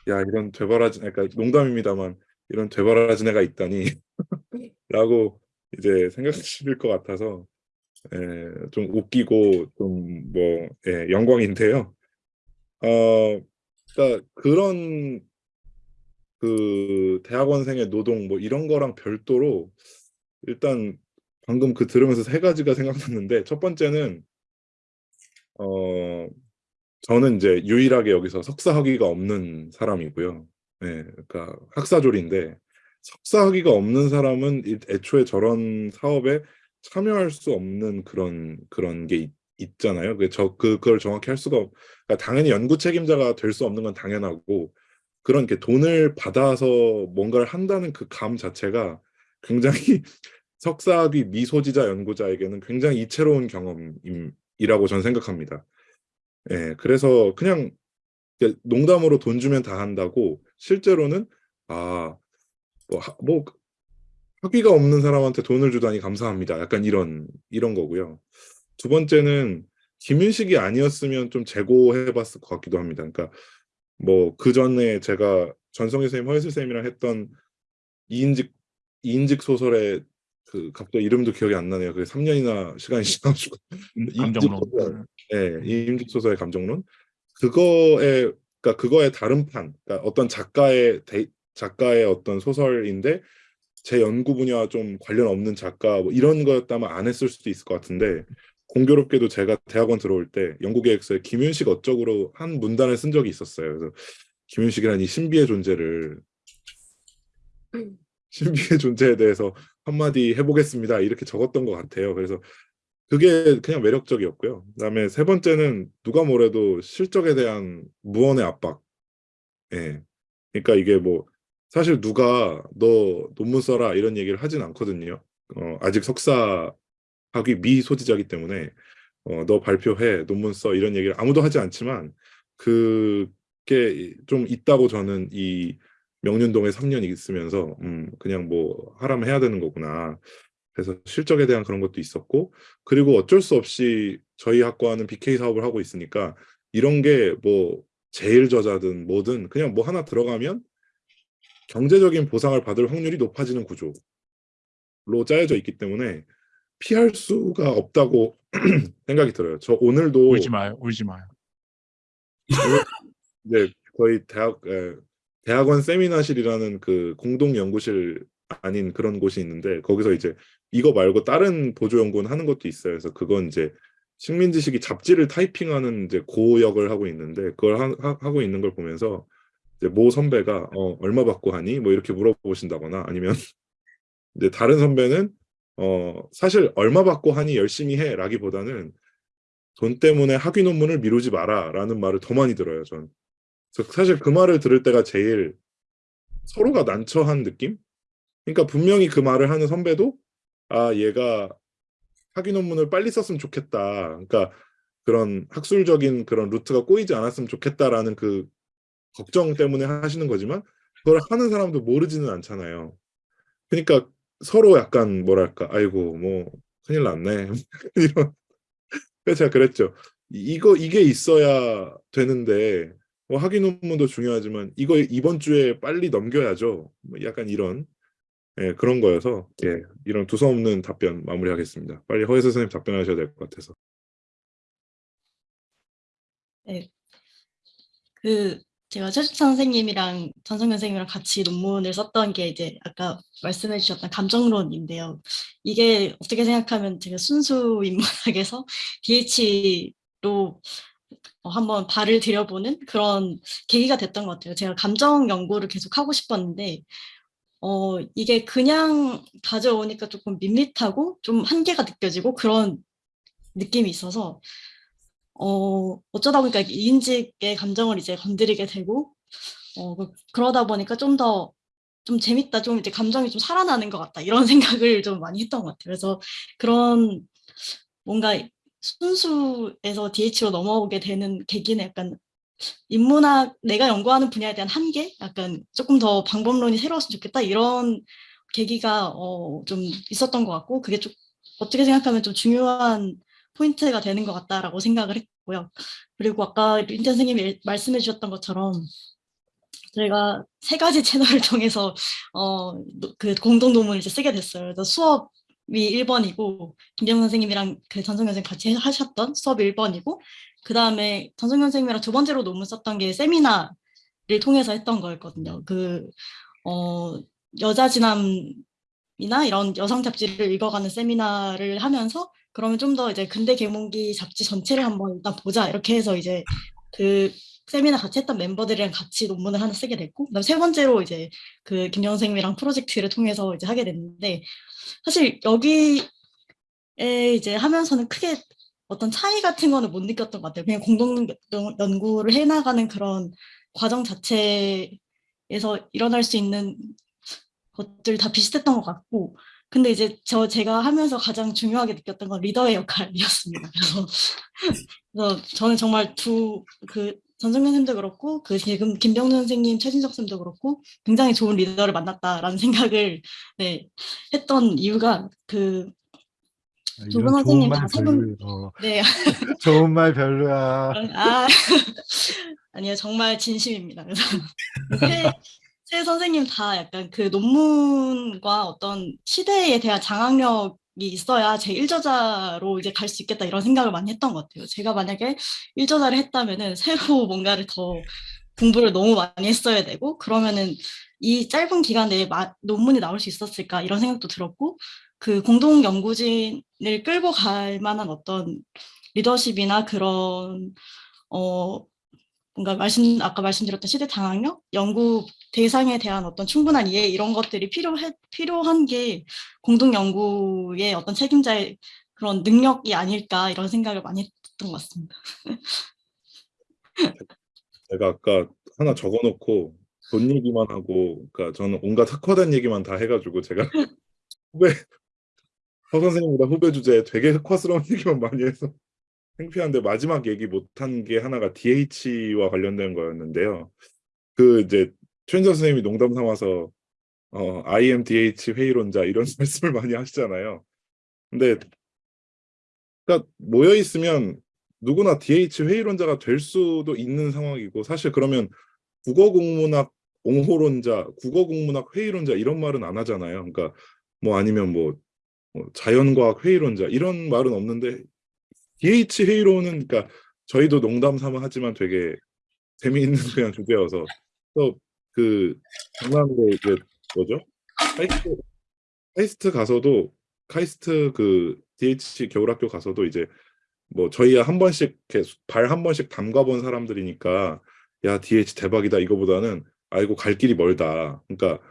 야 이런 되바라진 그러니까 농담입니다만 이런 되바라진 애가 있다니 라고 이제 생각하실 것 같아서 예, 좀 웃기고 좀뭐 예, 영광인데요. 어, 그러니까 그런 그 대학원생의 노동 뭐 이런 거랑 별도로 일단 방금 그 들으면서 세 가지가 생각났는데 첫 번째는 어 저는 이제 유일하게 여기서 석사 학위가 없는 사람이고요. 예, 그러니까 학사졸인데 석사 학위가 없는 사람은 이- 애초에 저런 사업에 참여할 수 없는 그런 그런 게 있, 있잖아요. 그저 그걸 정확히 할 수가 없, 그러니까 당연히 연구 책임자가 될 수 없는 건 당연하고 그런 게 돈을 받아서 뭔가를 한다는 그 감 자체가 굉장히 석사학위 미소지자 연구자에게는 굉장히 이채로운 경험이라고 저는 생각합니다. 예, 그래서 그냥 농담으로 돈 주면 다 한다고 실제로는 아, 뭐, 하- 뭐 학위가 없는 사람한테 돈을 주다니 감사합니다. 약간 이런 이런 거고요. 두 번째는 김윤식이 아니었으면 좀 재고해봤을 것 같기도 합니다. 그러니까 뭐 그 전에 제가 전성희 선생님, 허예슬 선생님이랑 했던 이인직 이인직 소설의 그 갑자기 이름도 기억이 안 나네요. 그 3년이나 시간이 지나가지고 감정론. 소설. 예, 이임집 소설의 감정론 그거에 그러니까 그거의 다른 판 그러니까 어떤 작가의 데, 작가의 어떤 소설인데 제 연구 분야와 좀 관련 없는 작가 뭐 이런 거였다면 안 했을 수도 있을 것 같은데 공교롭게도 제가 대학원 들어올 때 연구계획서에 김윤식 어쩌고로 한 문단을 쓴 적이 있었어요. 그래서 김윤식이라는 이 신비의 존재를 신비의 존재에 대해서 한마디 해보겠습니다. 이렇게 적었던 것 같아요. 그래서 그게 그냥 매력적이었고요. 그다음에 세 번째는 누가 뭐래도 실적에 대한 무언의 압박. 예. 그러니까 이게 뭐 사실 누가 너 논문 써라 이런 얘기를 하진 않거든요. 어, 아직 석사 학위 미소지자기 때문에 어, 너 발표해 논문 써 이런 얘기를 아무도 하지 않지만 그게 좀 있다고 저는 이 명륜동에 3년 있으면서 음, 그냥 뭐 하라면 해야 되는 거구나. 그래서 실적에 대한 그런 것도 있었고 그리고 어쩔 수 없이 저희 학과는 BK 사업을 하고 있으니까 이런 게 뭐 제일 저자든 뭐든 그냥 뭐 하나 들어가면 경제적인 보상을 받을 확률이 높아지는 구조로 짜여져 있기 때문에 피할 수가 없다고 생각이 들어요. 저 오늘도 울지 마요. 울지 마요. 이제 저희 대학 에, 대학원 세미나실이라는 그 공동 연구실 아닌 그런 곳이 있는데 거기서 이제 이거 말고 다른 보조 연구는 하는 것도 있어요. 그래서 그건 이제 식민지식이 잡지를 타이핑하는 이제 고 역을 하고 있는데 그걸 하, 하- 하고 있는 걸 보면서 이제 모 선배가 어 얼마 받고 하니 뭐 이렇게 물어보신다거나 아니면 이제 다른 선배는 어 사실 얼마 받고 하니 열심히 해 라기보다는 돈 때문에 학위 논문을 미루지 마라 라는 말을 더 많이 들어요. 전. 사실 그 말을 들을 때가 제일 서로가 난처한 느낌? 그러니까 분명히 그 말을 하는 선배도 아 얘가 학위 논문을 빨리 썼으면 좋겠다. 그러니까 그런 학술적인 그런 루트가 꼬이지 않았으면 좋겠다라는 그 걱정 때문에 하시는 거지만 그걸 하는 사람도 모르지는 않잖아요. 그러니까 서로 약간 뭐랄까 아이고 뭐 큰일 났네 이런 그래서 제가 그랬죠. 이- 이거 이게 있어야 되는데 뭐 학위 논문도 중요하지만 이거 이번 주에 빨리 넘겨야죠. 뭐 약간 이런 예, 그런 거여서 예, 이런 두서없는 답변 마무리하겠습니다. 빨리 허혜 선생님 답변하셔야 될 것 같아서. 그 제가 최주찬 선생님이랑 전성현 선생님이랑 같이 논문을 썼던 게 이제 아까 말씀해 주셨던 감정론인데요. 이게 어떻게 생각하면 제가 순수 인문학에서 DH로 어, 한번 발을 들여보는 그런 계기가 됐던 것 같아요. 제가 감정 연구를 계속 하고 싶었는데 어, 이게 그냥 가져오니까 조금 밋밋하고 좀 한계가 느껴지고 그런 느낌이 있어서 어, 어쩌다 보니까 이인직의 감정을 이제 건드리게 되고, 어, 그- 그러다 보니까 좀 더, 좀 재밌다, 좀 이제 감정이 좀 살아나는 것 같다, 이런 생각을 좀 많이 했던 것 같아요. 그래서 그런 뭔가 순수에서 DH로 넘어오게 되는 계기는 약간 인문학, 내가 연구하는 분야에 대한 한계? 약간 조금 더 방법론이 새로웠으면 좋겠다, 이런 계기가 어, 좀 있었던 것 같고, 그게 좀 어떻게 생각하면 좀 중요한 포인트가 되는 것 같다라고 생각을 했고요. 그리고 아까 린자 선생님이 말씀해 주셨던 것처럼 저희가 세 가지 채널을 통해서 어, 노- 그 공동 논문을 이제 쓰게 됐어요. 그래서 수업 이 1번이고 김경 선생님이랑 그 전성현 선생님 같이 하셨던 수업이 1번이고 그 다음에 전성현 선생님이랑 두 번째로 논문 썼던 게 세미나를 통해서 했던 거였거든요. 그 어, 여자 진남이나 이런 여성 잡지를 읽어가는 세미나를 하면서 그러면 좀 더 이제 근대 계몽기 잡지 전체를 한번 일단 보자 이렇게 해서 이제 그 세미나 같이 했던 멤버들이랑 같이 논문을 하나 쓰게 됐고 그다음 세 번째로 이제 그 김영 선생님이랑 프로젝트를 통해서 이제 하게 됐는데 사실 여기에 이제 하면서는 크게 어떤 차이 같은 거는 못 느꼈던 것 같아요. 그냥 공동 연- 연구를 해나가는 그런 과정 자체에서 일어날 수 있는 것들 다 비슷했던 것 같고 근데 이제 저 제가 하면서 가장 중요하게 느꼈던 건 리더의 역할이었습니다. 그래서, 그래서 저는 정말 두그 전성현 선생님도 그렇고 그 지금 김병준 선생님, 최진석 선생님도 그렇고 굉장히 좋은 리더를 만났다라는 생각을 네, 했던 이유가 그두분 이런 선생님 좋은 말 다세 분, 별로, 어, 네, 좋은 말 별로야. 아, 아니요, 정말 진심입니다. 그래서 세, 세 선생님 다 약간 그 논문과 어떤 시대에 대한 장악력 이 있어야 제 1저자로 이제 갈 수 있겠다 이런 생각을 많이 했던 것 같아요. 제가 만약에 1저자를 했다면은 새로 뭔가를 더 공부를 너무 많이 했어야 되고 그러면은 이 짧은 기간 내에 마- 논문이 나올 수 있었을까 이런 생각도 들었고 그 공동 연구진을 끌고 갈 만한 어떤 리더십이나 그런 어 뭔가 말씀 아까 말씀드렸던 시대 장악력, 연구 대상에 대한 어떤 충분한 이해 이런 것들이 필요해 필요한 게 공동 연구의 어떤 책임자의 그런 능력이 아닐까 이런 생각을 많이 했던 것 같습니다. 제가 아까 하나 적어놓고 돈 얘기만 하고, 그러니까 저는 온갖 흑화된 얘기만 다 해가지고 제가 후배 허 선생님보다 후배 주제에 되게 흑화스러운 얘기만 많이 해서 창피한데 마지막 얘기 못한 게 하나가 DH와 관련된 거였는데요. 그 이제 최은정 선생님이 농담 삼아서 어, IMDH 회의론자 이런 말씀을 많이 하시잖아요. 근데 그러니까 모여 있으면 누구나 DH 회의론자가 될 수도 있는 상황이고 사실 그러면 국어국문학 옹호론자, 국어국문학 회의론자 이런 말은 안 하잖아요. 그러니까 뭐 아니면 뭐, 뭐 자연과학 회의론자 이런 말은 없는데 DH 회의론은 그러니까 저희도 농담 삼아 하지만 되게 재미있는 그냥 주제여서 또그 장난으로 이제 뭐죠? 카이스트, 카이스트 가서도 카이스트 그 DH 겨울학교 가서도 이제 뭐 저희야 한 번씩 발 한 번씩 담가본 사람들이니까 야 DH 대박이다 이거보다는 아이고 갈 길이 멀다. 그러니까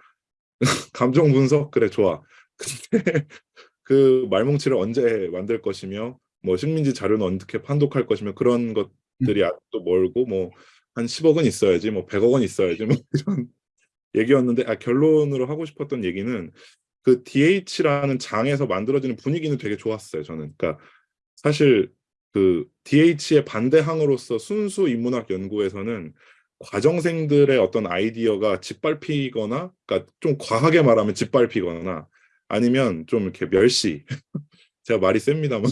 감정 분석 그래 좋아. 근데 그 말뭉치를 언제 만들 것이며 뭐 식민지 자료는 어떻게 판독할 것이며 그런 것들이 아직도 멀고 뭐 한 10억은 있어야지 뭐 100억 원 있어야지 뭐 이런 얘기였는데 아 결론으로 하고 싶었던 얘기는 그 DH라는 장에서 만들어지는 분위기는 되게 좋았어요 저는. 그러니까 사실 그 DH의 반대항으로서 순수 인문학 연구에서는 과정생들의 어떤 아이디어가 짓밟히거나 그러니까 좀 과하게 말하면 짓밟히거나 아니면 좀 이렇게 멸시. 제가 말이 셉니다만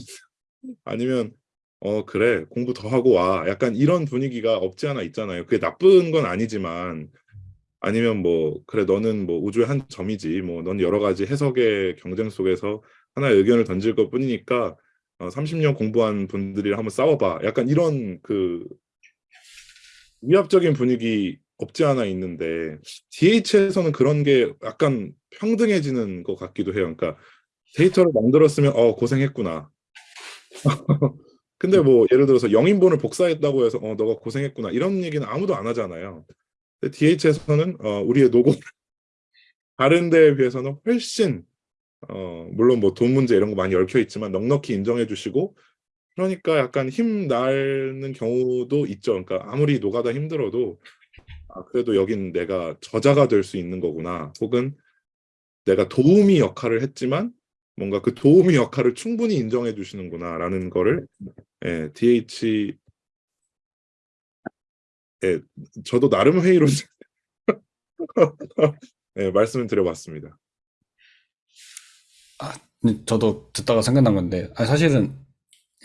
아니면 어 그래 공부 더 하고 와. 약간 이런 분위기가 없지 않아 있잖아요. 그게 나쁜 건 아니지만 아니면 뭐 그래 너는 뭐 우주의 한 점이지. 뭐 넌 여러 가지 해석의 경쟁 속에서 하나의 의견을 던질 것 뿐이니까 어, 30년 공부한 분들이랑 한번 싸워봐. 약간 이런 그 위압적인 분위기 없지 않아 있는데 DH에서는 그런 게 약간 평등해지는 것 같기도 해요. 그러니까 데이터를 만들었으면 어 고생했구나 근데 뭐 예를 들어서 영인본을 복사했다고 해서 어 너가 고생했구나 이런 얘기는 아무도 안 하잖아요. 근데 DH에서는 어 우리의 노고 다른 데에 비해서는 훨씬 어 물론 뭐 돈 문제 이런 거 많이 얽혀 있지만 넉넉히 인정해 주시고 그러니까 약간 힘 나는 경우도 있죠. 그러니까 아무리 노가다 힘들어도 아 그래도 여긴 내가 저자가 될 수 있는 거구나. 혹은 내가 도우미 역할을 했지만 뭔가 그 도우미 역할을 충분히 인정해 주시는구나라는 거를 예, DH 예, 저도 나름 회의로 예, 말씀을 드려봤습니다. 음, 저도 듣다가 생각난 건데, 아, 사실은,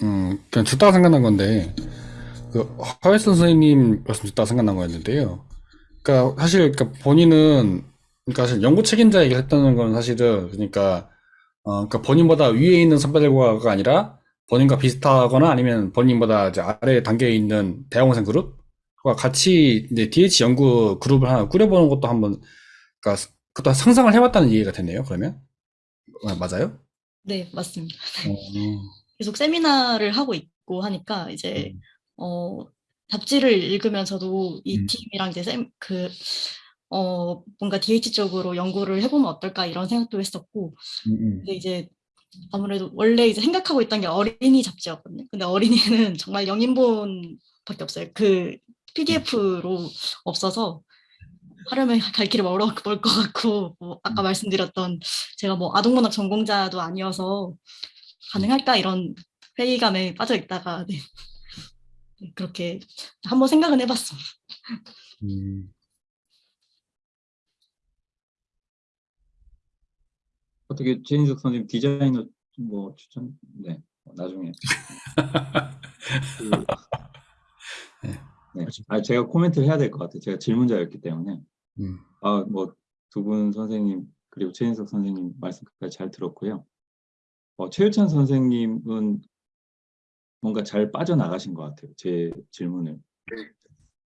음, 그냥 듣다가 생각난 건데, 그, 하웨스 선생님 말씀 듣다가 생각난 거였는데요. 그러니까, 사실, 그러니까 본인은, 그러니까 사실 연구 책임자 얘기를 했다는 건 사실은, 그러니까, 어, 그러니까 본인보다 위에 있는 선배들과가 아니라, 본인과 비슷하거나 아니면 본인보다 이제 아래 단계에 있는 대학원생 그룹과 같이 이제 DH 연구 그룹을 하나 꾸려보는 것도 한번, 그러니까, 그것도 상상을 해봤다는 얘기가 되네요, 그러면? 아, 맞아요? 네, 맞습니다. 어, 계속 세미나를 하고 있고 하니까 이제 어 잡지를 읽으면 저도 이 음. 팀이랑 이제 쌤 그 어 뭔가 DH 쪽으로 연구를 해보면 어떨까 이런 생각도 했었고 음, 음. 근데 이제 아무래도 원래 이제 생각하고 있던 게 어린이 잡지였거든요. 근데 어린이는 정말 영인본밖에 없어요. 그 PDF로 없어서 하려면 갈 길이 멀어 멀것 같고 뭐 아까 말씀드렸던 제가 뭐 아동문학 전공자도 아니어서 가능할까 이런 회의감에 빠져 있다가 네. 네, 그렇게 한번 생각은 해봤습니다. 음. 어떻게 최인석 선생님 디자이너 뭐 추천? 네, 나중에. 그, 네. 아, 제가 코멘트를 해야 될 것 같아요. 제가 질문자였기 때문에. 음. 아, 뭐 두 분 선생님 그리고 최인석 선생님 말씀까지 잘 들었고요. 어, 최유찬 선생님은 뭔가 잘 빠져나가신 것 같아요. 제 질문을.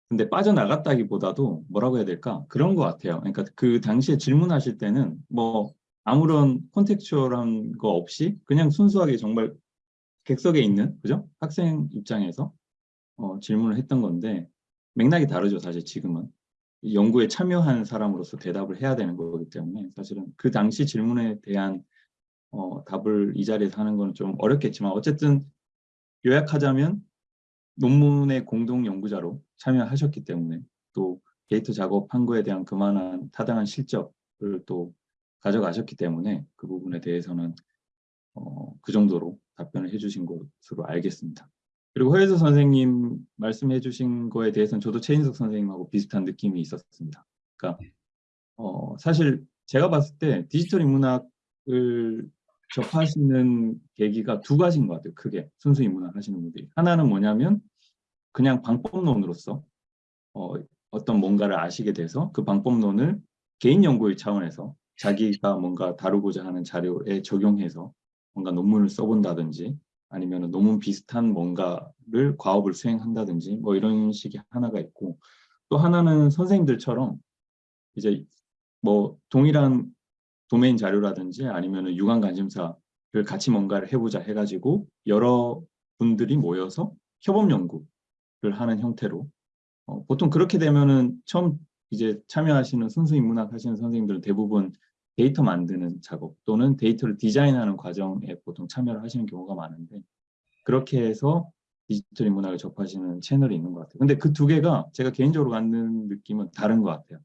근데 빠져나갔다기보다도 뭐라고 해야 될까? 그런 것 같아요. 그러니까 그 당시에 질문하실 때는 뭐 아무런 콘텍추얼한 거 없이 그냥 순수하게 정말 객석에 있는 그죠? 학생 입장에서 어, 질문을 했던 건데 맥락이 다르죠. 사실 지금은. 이 연구에 참여한 사람으로서 대답을 해야 되는 거기 때문에 사실은 그 당시 질문에 대한 어, 답을 이 자리에서 하는 건 좀 어렵겠지만 어쨌든 요약하자면 논문의 공동 연구자로 참여하셨기 때문에 또 데이터 작업한 거에 대한 그만한 타당한 실적을 또 가져가셨기 때문에 그 부분에 대해서는 어, 그 정도로 답변을 해주신 것으로 알겠습니다. 그리고 허혜서 선생님 말씀해 주신 거에 대해서는 저도 최인석 선생님하고 비슷한 느낌이 있었습니다. 그러니까 어, 사실 제가 봤을 때 디지털 인문학을 접하시는 계기가 두 가지인 것 같아요. 크게 순수 인문학 하시는 분들이. 하나는 뭐냐면 그냥 방법론으로서 어, 어떤 뭔가를 아시게 돼서 그 방법론을 개인 연구의 차원에서 자기가 뭔가 다루고자 하는 자료에 적용해서 뭔가 논문을 써본다든지 아니면 논문 비슷한 뭔가를 과업을 수행한다든지 뭐 이런 식이 하나가 있고 또 하나는 선생님들처럼 이제 뭐 동일한 도메인 자료라든지 아니면 유관 관심사를 같이 뭔가를 해보자 해가지고 여러 분들이 모여서 협업 연구를 하는 형태로 어, 보통 그렇게 되면은 처음 이제 참여하시는 순수 인문학 하시는 선생님들은 대부분 데이터 만드는 작업 또는 데이터를 디자인하는 과정에 보통 참여를 하시는 경우가 많은데 그렇게 해서 디지털 인문학을 접하시는 채널이 있는 것 같아요. 근데 그 두 개가 제가 개인적으로 갖는 느낌은 다른 것 같아요.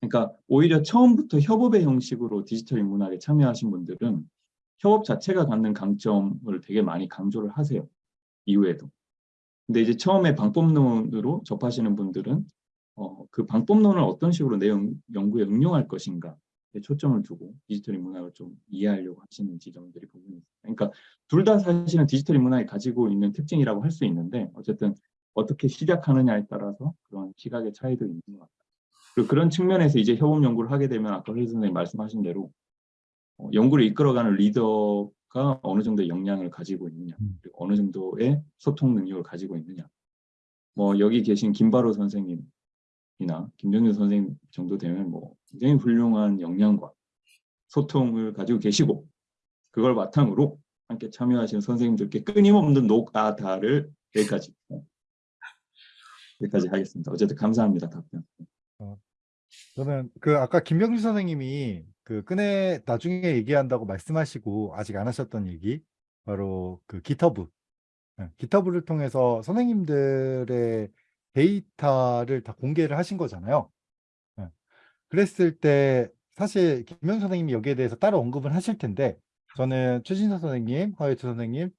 그러니까 오히려 처음부터 협업의 형식으로 디지털 인문학에 참여하신 분들은 협업 자체가 갖는 강점을 되게 많이 강조를 하세요. 이후에도. 근데 이제 처음에 방법론으로 접하시는 분들은 어, 그 방법론을 어떤 식으로 내 연- 연구에 응용할 것인가 에 초점을 두고 디지털 인문학을 좀 이해하려고 하시는 지점들이 있어요. 그러니까 둘 다 사실은 디지털 인문학이 가지고 있는 특징이라고 할 수 있는데 어쨌든 어떻게 시작하느냐에 따라서 그런 시각의 차이도 있는 것 같아요. 그리고 그런 측면에서 이제 협업 연구를 하게 되면 아까 회의 선생님 말씀하신 대로 어, 연구를 이끌어가는 리더가 어느 정도의 역량을 가지고 있느냐, 그리고 어느 정도의 소통 능력을 가지고 있느냐. 뭐 여기 계신 김바로 선생님 이나 김정준 선생님 정도 되면 뭐 굉장히 훌륭한 역량과 소통을 가지고 계시고 그걸 바탕으로 함께 참여하시는 선생님들께 끊임없는 녹아다를 여기까지 어, 여기까지 하겠습니다. 어쨌든 감사합니다 답변. 저는 그 아까 김병준 선생님이 그 끈에 나중에 얘기한다고 말씀하시고 아직 안 하셨던 얘기 바로 그 기터브 예, 기터브를 통해서 선생님들의 데이터를 다 공개를 하신 거잖아요. 예. 그랬을 때 사실 김병준 선생님이 여기에 대해서 따로 언급을 하실 텐데 저는 최진서 선생님, 허예트 선생님,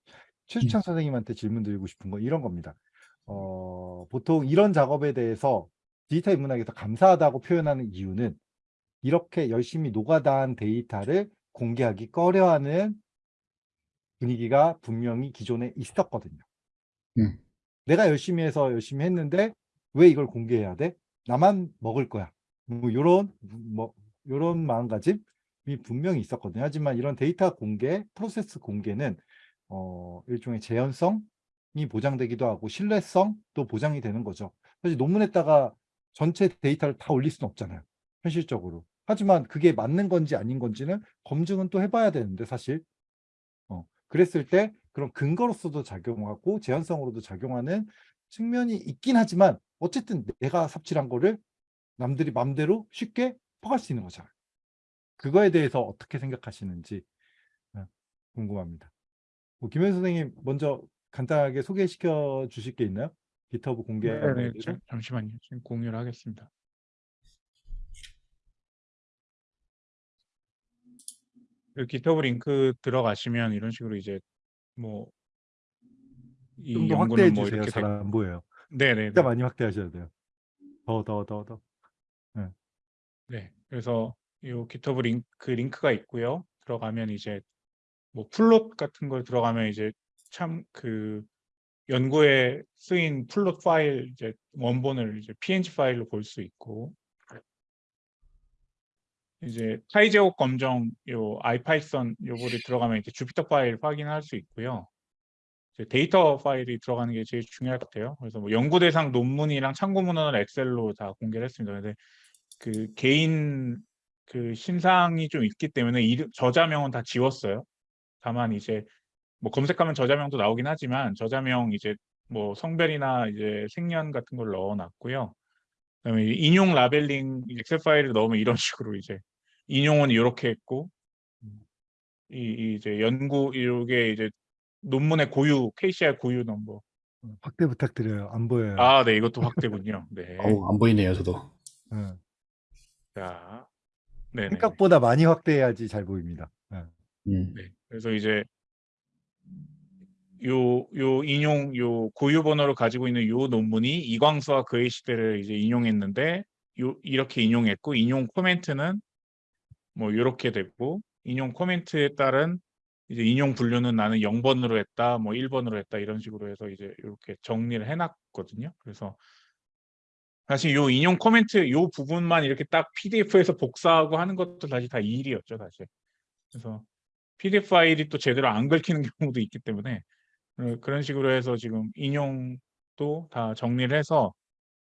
최수창 선생님한테 질문 드리고 싶은 건 이런 겁니다. 어, 보통 이런 작업에 대해서 디지털 인문학에서 감사하다고 표현하는 이유는 이렇게 열심히 노가다한 데이터를 공개하기 꺼려하는 분위기가 분명히 기존에 있었거든요. 음. 내가 열심히 해서 열심히 했는데 왜 이걸 공개해야 돼? 나만 먹을 거야. 뭐 요런 뭐 요런 마음가짐이 분명히 있었거든요. 하지만 이런 데이터 공개, 프로세스 공개는 어 일종의 재현성이 보장되기도 하고 신뢰성도 보장이 되는 거죠. 사실 논문에다가 전체 데이터를 다 올릴 수는 없잖아요. 현실적으로. 하지만 그게 맞는 건지 아닌 건지는 검증은 또 해봐야 되는데 사실 어, 그랬을 때 그런 근거로서도 작용하고 제한성으로도 작용하는 측면이 있긴 하지만 어쨌든 내가 삽질한 거를 남들이 맘대로 쉽게 퍼갈 수 있는 거잖아요. 그거에 대해서 어떻게 생각하시는지 어, 궁금합니다. 뭐 김현 선생님 먼저 간단하게 소개시켜 주실 게 있나요? 기터브 공개하는 네, 네, 잠시만요. 지금 공유를 하겠습니다. 그 기터브 링크 들어가시면 이런 식으로 이제 뭐이좀더 확대해 뭐 주세요. 잘 안 보여요. 네네 진짜 많이 확대하셔야 돼요. 더, 더, 더, 더. 네 그래서 이 GitHub 링크 그 링크가 있고요. 들어가면 이제 뭐 plot 같은 걸 들어가면 이제 참 그 연구에 쓰인 plot 파일 이제 원본을 이제 png 파일로 볼 수 있고 이제 카이 제곱 검정 요 IPython 요거를 들어가면 이제 Jupyter 파일 확인할 수 있고요. 데이터 파일이 들어가는 게 제일 중요할 것 같아요. 그래서 뭐 연구 대상 논문이랑 참고 문헌을 엑셀로 다 공개를 했습니다. 근데 그 개인 그 신상이 좀 있기 때문에 이름, 저자명은 다 지웠어요. 다만 이제 뭐 검색하면 저자명도 나오긴 하지만 저자명 이제 뭐 성별이나 이제 생년 같은 걸 넣어놨고요. 그다음에 이 인용 labeling 엑셀 파일을 넣으면 이런 식으로 이제 인용은 이렇게 했고 이, 이 이제 연구 이게 이제 논문의 고유 KCR 고유 넘버. 확대 부탁드려요. 안 보여요. 아, 네, 이것도 확대군요. 네. 어우, 안 보이네요, 저도. 예. 자, 네, 네. 생각보다 많이 확대해야지 잘 보입니다. 예. 음. 네. 그래서 이제 요, 요 인용, 요 고유 번호를 가지고 있는 요 논문이 이광수와 그의 시대를 이제 인용했는데 요 이렇게 인용했고 인용 코멘트는 뭐 요렇게 됐고 인용 코멘트에 따른 이제 인용 분류는 나는 0번으로 했다, 뭐 1번으로 했다 이런 식으로 해서 이제 이렇게 정리를 해놨거든요. 그래서 사실 요 인용 코멘트 요 부분만 이렇게 딱 PDF에서 복사하고 하는 것도 다시 다 일이었죠, 사실. 그래서 PDF 파일이 또 제대로 안 긁히는 경우도 있기 때문에 어, 그런 식으로 해서 지금 인용도 다 정리를 해서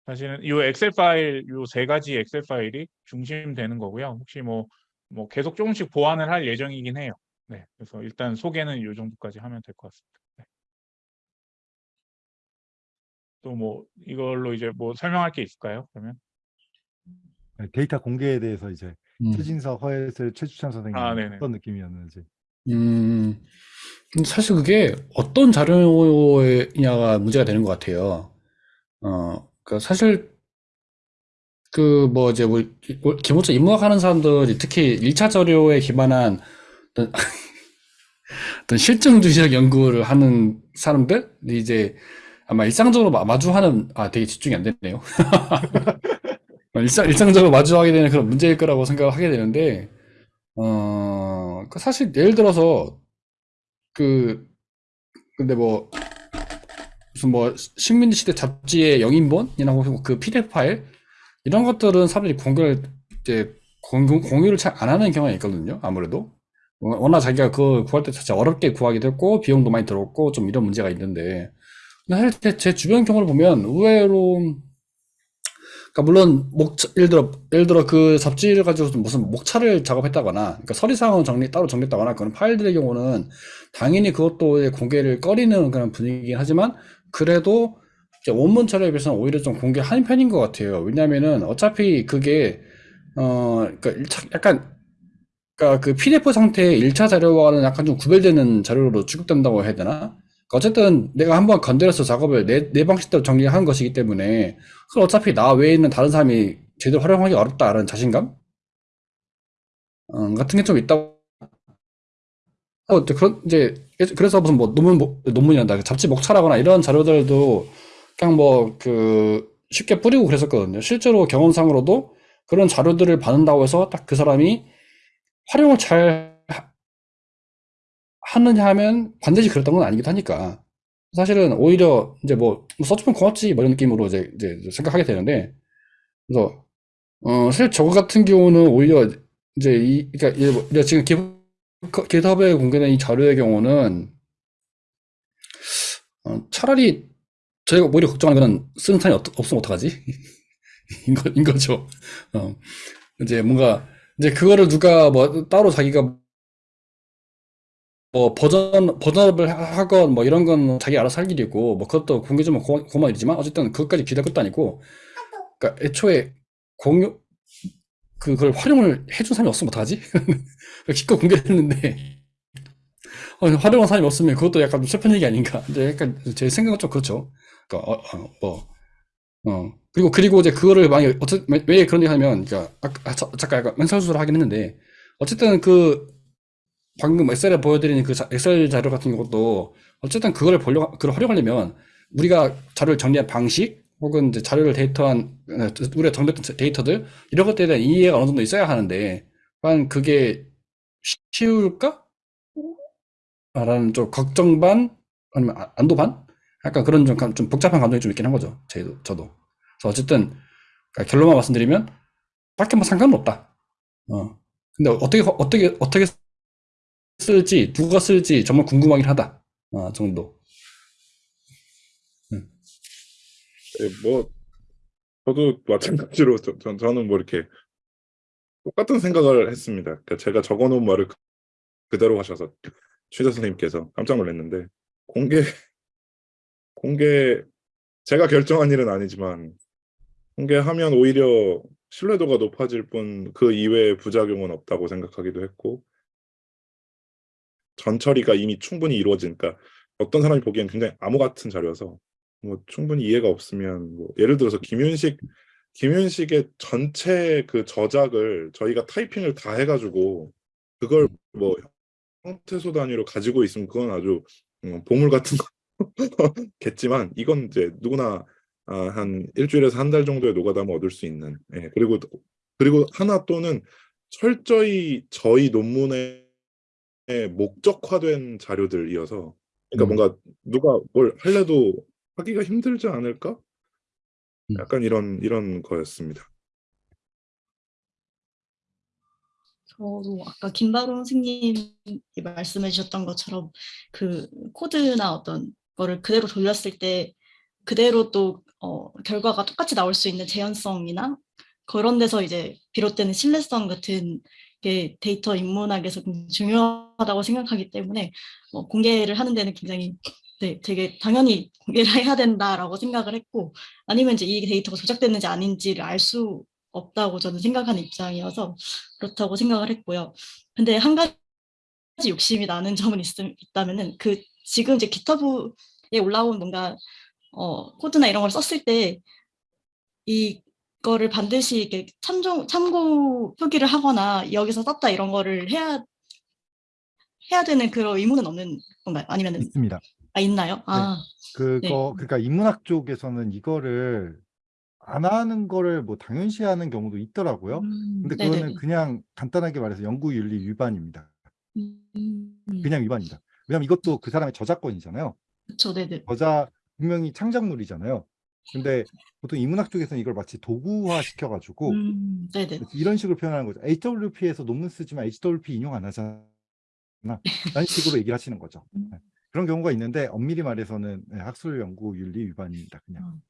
사실은 이 엑셀 파일 요 세 가지 엑셀 파일이 중심되는 거고요. 혹시 뭐 뭐 계속 조금씩 보완을 할 예정이긴 해요. 네, 그래서 일단 소개는 요 정도까지 하면 될 것 같습니다. 네. 또뭐 이걸로 이제 뭐 설명할 게 있을까요? 그러면 네, 데이터 공개에 대해서 이제 음. 최진석, 허예슬, 최주찬 선생님 아. 어떤 느낌이었는지. 음, 사실 그게 어떤 자료냐가 문제가 되는 것 같아요. 어, 그 사실 그 뭐 이제 뭐뭐 기본적으로 인문학 하는 사람들이 특히 1차 자료에 기반한 어떤, 어떤 실증주의적 연구를 하는 사람들 이제 아마 일상적으로 마- 마주하는 아 되게 집중이 안 되네요. 일상 일상적으로 마주하게 되는 그런 문제일 거라고 생각을 하게 되는데 어, 그 사실 예를 들어서 그 근데 뭐 무슨 뭐 식민지 시대 잡지의 영인본이나 혹은 그 PDF 파일 이런 것들은 사람들이 공개를 이제 공유, 공유를 잘 안 하는 경향이 있거든요. 아무래도 워- 워낙 자기가 그거 구할 때 진짜 어렵게 구하기도 했고 비용도 많이 들었고 좀 이런 문제가 있는데 근데 제, 제 주변 경우를 보면 의외로 그러니까 물론 목 예를 들어 예를 들어 그 잡지를 가지고 무슨 목차를 작업했다거나 그러니까 서류상은 정리 따로 정리했다거나 그런 파일들의 경우는 당연히 그것도 공개를 꺼리는 그런 분위기긴 하지만 그래도 원문 자료에 비해서는 오히려 좀 공개하는 편인 것 같아요. 왜냐하면은 어차피 그게 어 그러니까 약간 그러니까 그 PDF 상태의 1차 자료와는 약간 좀 구별되는 자료로 취급된다고 해야 되나? 그러니까 어쨌든 내가 한번 건드려서 작업을 내, 내 방식대로 정리한 것이기 때문에 그걸 어차피 나 외에 있는 다른 사람이 제대로 활용하기 어렵다라는 자신감 어, 같은 게 좀 있다고 어, 그런 이제 그래서 무슨 뭐 논문 뭐- 논문이란다 그 잡지 목차라거나 이런 자료들도 그냥 뭐 그 쉽게 뿌리고 그랬었거든요. 실제로 경험상으로도 그런 자료들을 받는다고 해서 딱 그 사람이 활용을 잘 하- 하느냐 하면 반드시 그랬던 건 아니기도 하니까 사실은 오히려 이제 뭐 써주면 고맙지 뭐 이런 느낌으로 이제, 이제 생각하게 되는데 그래서 어 사실 저거 같은 경우는 오히려 이제 이 그러니까 뭐 지금 기 GitHub에 공개된 이 자료의 경우는 어, 차라리 저희가 오히려 걱정하는 거는 쓰는 사람이 없, 없으면 어떡하지? 인, 거, 인 거죠. 어, 이제 뭔가 이제 그거를 누가 뭐 따로 자기가 뭐 버전 버전업을 하- 하건 뭐 이런 건 자기 알아서 할 일이고 뭐 그것도 공개 좀 고- 고만 일이지만 어쨌든 그것까지 기대할 것도 아니고 그러니까 애초에 공유 그걸 활용을 해준 사람이 없으면 어떡하지? 기껏 공개했는데 어, 활용한 사람이 없으면 그것도 약간 좀 슬픈 얘기 아닌가? 이제 약간 제 생각은 좀 그렇죠. 그러니까 어, 어, 뭐 어, 그리고, 그리고 이제 그거를 만약에, 어쩌, 왜, 왜 그런 얘기 하냐면, 그러니까, 아, 저- 잠깐 약간 멘설수를 하긴 했는데, 어쨌든 그, 방금 엑셀에 보여드리는 그 자- 엑셀 자료 같은 것도, 어쨌든 그거를 보려, 그걸 활용하려면, 우리가 자료를 정리한 방식, 혹은 이제 자료를 데이터한, 어, 우리가 정리했던 데이터들, 이런 것들에 대한 이해가 어느 정도 있어야 하는데, 과연 그게 쉬울까? 라는 좀 걱정 반, 아니면 아- 안도 반? 약간 그런 좀, 감- 좀 복잡한 감정이 좀 있긴 한 거죠. 저도. 그래서 어쨌든 그러니까 결론만 말씀드리면 딱히 뭐 상관은 없다. 어. 근데 어떻게 어떻게 어떻게 쓸지 누가 쓸지 정말 궁금하긴 하다. 아, 정도. 예, 뭐 저도 마찬가지로 저, 저, 저는 뭐 이렇게 똑같은 생각을 했습니다. 그러니까 제가 적어놓은 말을 그- 그대로 하셔서 취재 선생님께서 깜짝 놀랐는데 공개 공개 제가 결정한 일은 아니지만 공개하면 오히려 신뢰도가 높아질 뿐 그 이외의 부작용은 없다고 생각하기도 했고 전처리가 이미 충분히 이루어지니까 어떤 사람이 보기엔 굉장히 암호 같은 자료여서 뭐 충분히 이해가 없으면 뭐 예를 들어서 김윤식 김윤식의 전체 그 저작을 저희가 타이핑을 다 해가지고 그걸 뭐 형태소 단위로 가지고 있으면 그건 아주 음, 보물 같은 거 겠지만 이건 이제 누구나 아, 한 일주일에서 한 달 정도의 노가다면 얻을 수 있는 예, 그리고 그리고 하나 또는 철저히 저희 논문에 목적화된 자료들이어서 그러니까 음. 뭔가 누가 뭘 할래도 하기가 힘들지 않을까? 음. 약간 이런 이런 거였습니다. 저도 아까 김바로 선생님이 말씀해 주셨던 것처럼 그 코드나 어떤 거를 그대로 돌렸을 때 그대로 또 어, 결과가 똑같이 나올 수 있는 재현성이나 그런 데서 이제 비롯되는 신뢰성 같은 게 데이터 인문학에서 좀 중요하다고 생각하기 때문에 어, 공개를 하는 데는 굉장히 네, 되게 당연히 공개를 해야 된다라고 생각을 했고 아니면 이제 이 데이터가 조작됐는지 아닌지를 알 수 없다고 저는 생각하는 입장이어서 그렇다고 생각을 했고요. 근데 한 가지 욕심이 나는 점은 있, 있다면은 그 지금 이제 기터브에 올라온 뭔가 어, 코드나 이런 걸 썼을 때 이거를 반드시 이렇게 참조, 참고 표기를 하거나 여기서 썼다 이런 거를 해야 해야 되는 그런 의무는 없는 건가요? 아니면은 있습니다. 아 있나요? 아, 그거 그러니까 인문학 쪽에서는 이거를 안 하는 거를 뭐 당연시하는 경우도 있더라고요. 음, 근데 네네. 그거는 그냥 간단하게 말해서 연구 윤리 위반입니다. 음, 그냥 위반입니다. 왜냐면 이것도 그 사람의 저작권이잖아요. 그쵸, 네네. 저자 분명히 창작물이잖아요. 근데 보통 인문학 쪽에서는 이걸 마치 도구화 시켜가지고 음. 이런 식으로 표현하는 거죠. HWP에서 논문 쓰지만 HWP 인용 안 하잖아. 라는 식으로 얘기를 하시는 거죠. 음. 네. 그런 경우가 있는데 엄밀히 말해서는 네, 학술 연구 윤리 위반입니다. 그냥.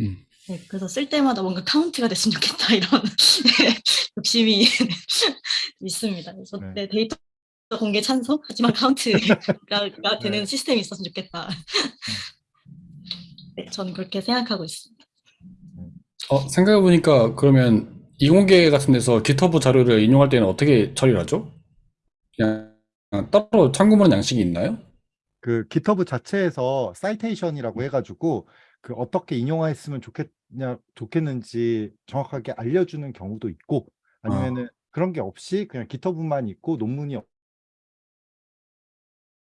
음. 네, 그래서 쓸 때마다 뭔가 카운트가 됐으면 좋겠다 이런 욕심이 있습니다. 그래서 네. 네, 데이터 공개 찬성 하지만 카운트가 되는 네. 시스템이 있었으면 좋겠다. 네, 저는 그렇게 생각하고 있습니다. 어, 생각해보니까 그러면 이공계 같은 데서 GitHub 자료를 인용할 때는 어떻게 처리를 하죠? 그냥 따로 참고문 양식이 있나요? 그 GitHub 자체에서 사이테이션이라고 해가지고 그 어떻게 인용했으면 좋겠냐 좋겠는지 정확하게 알려주는 경우도 있고 아니면은 그런 게 없이 그냥 GitHub만 있고 논문이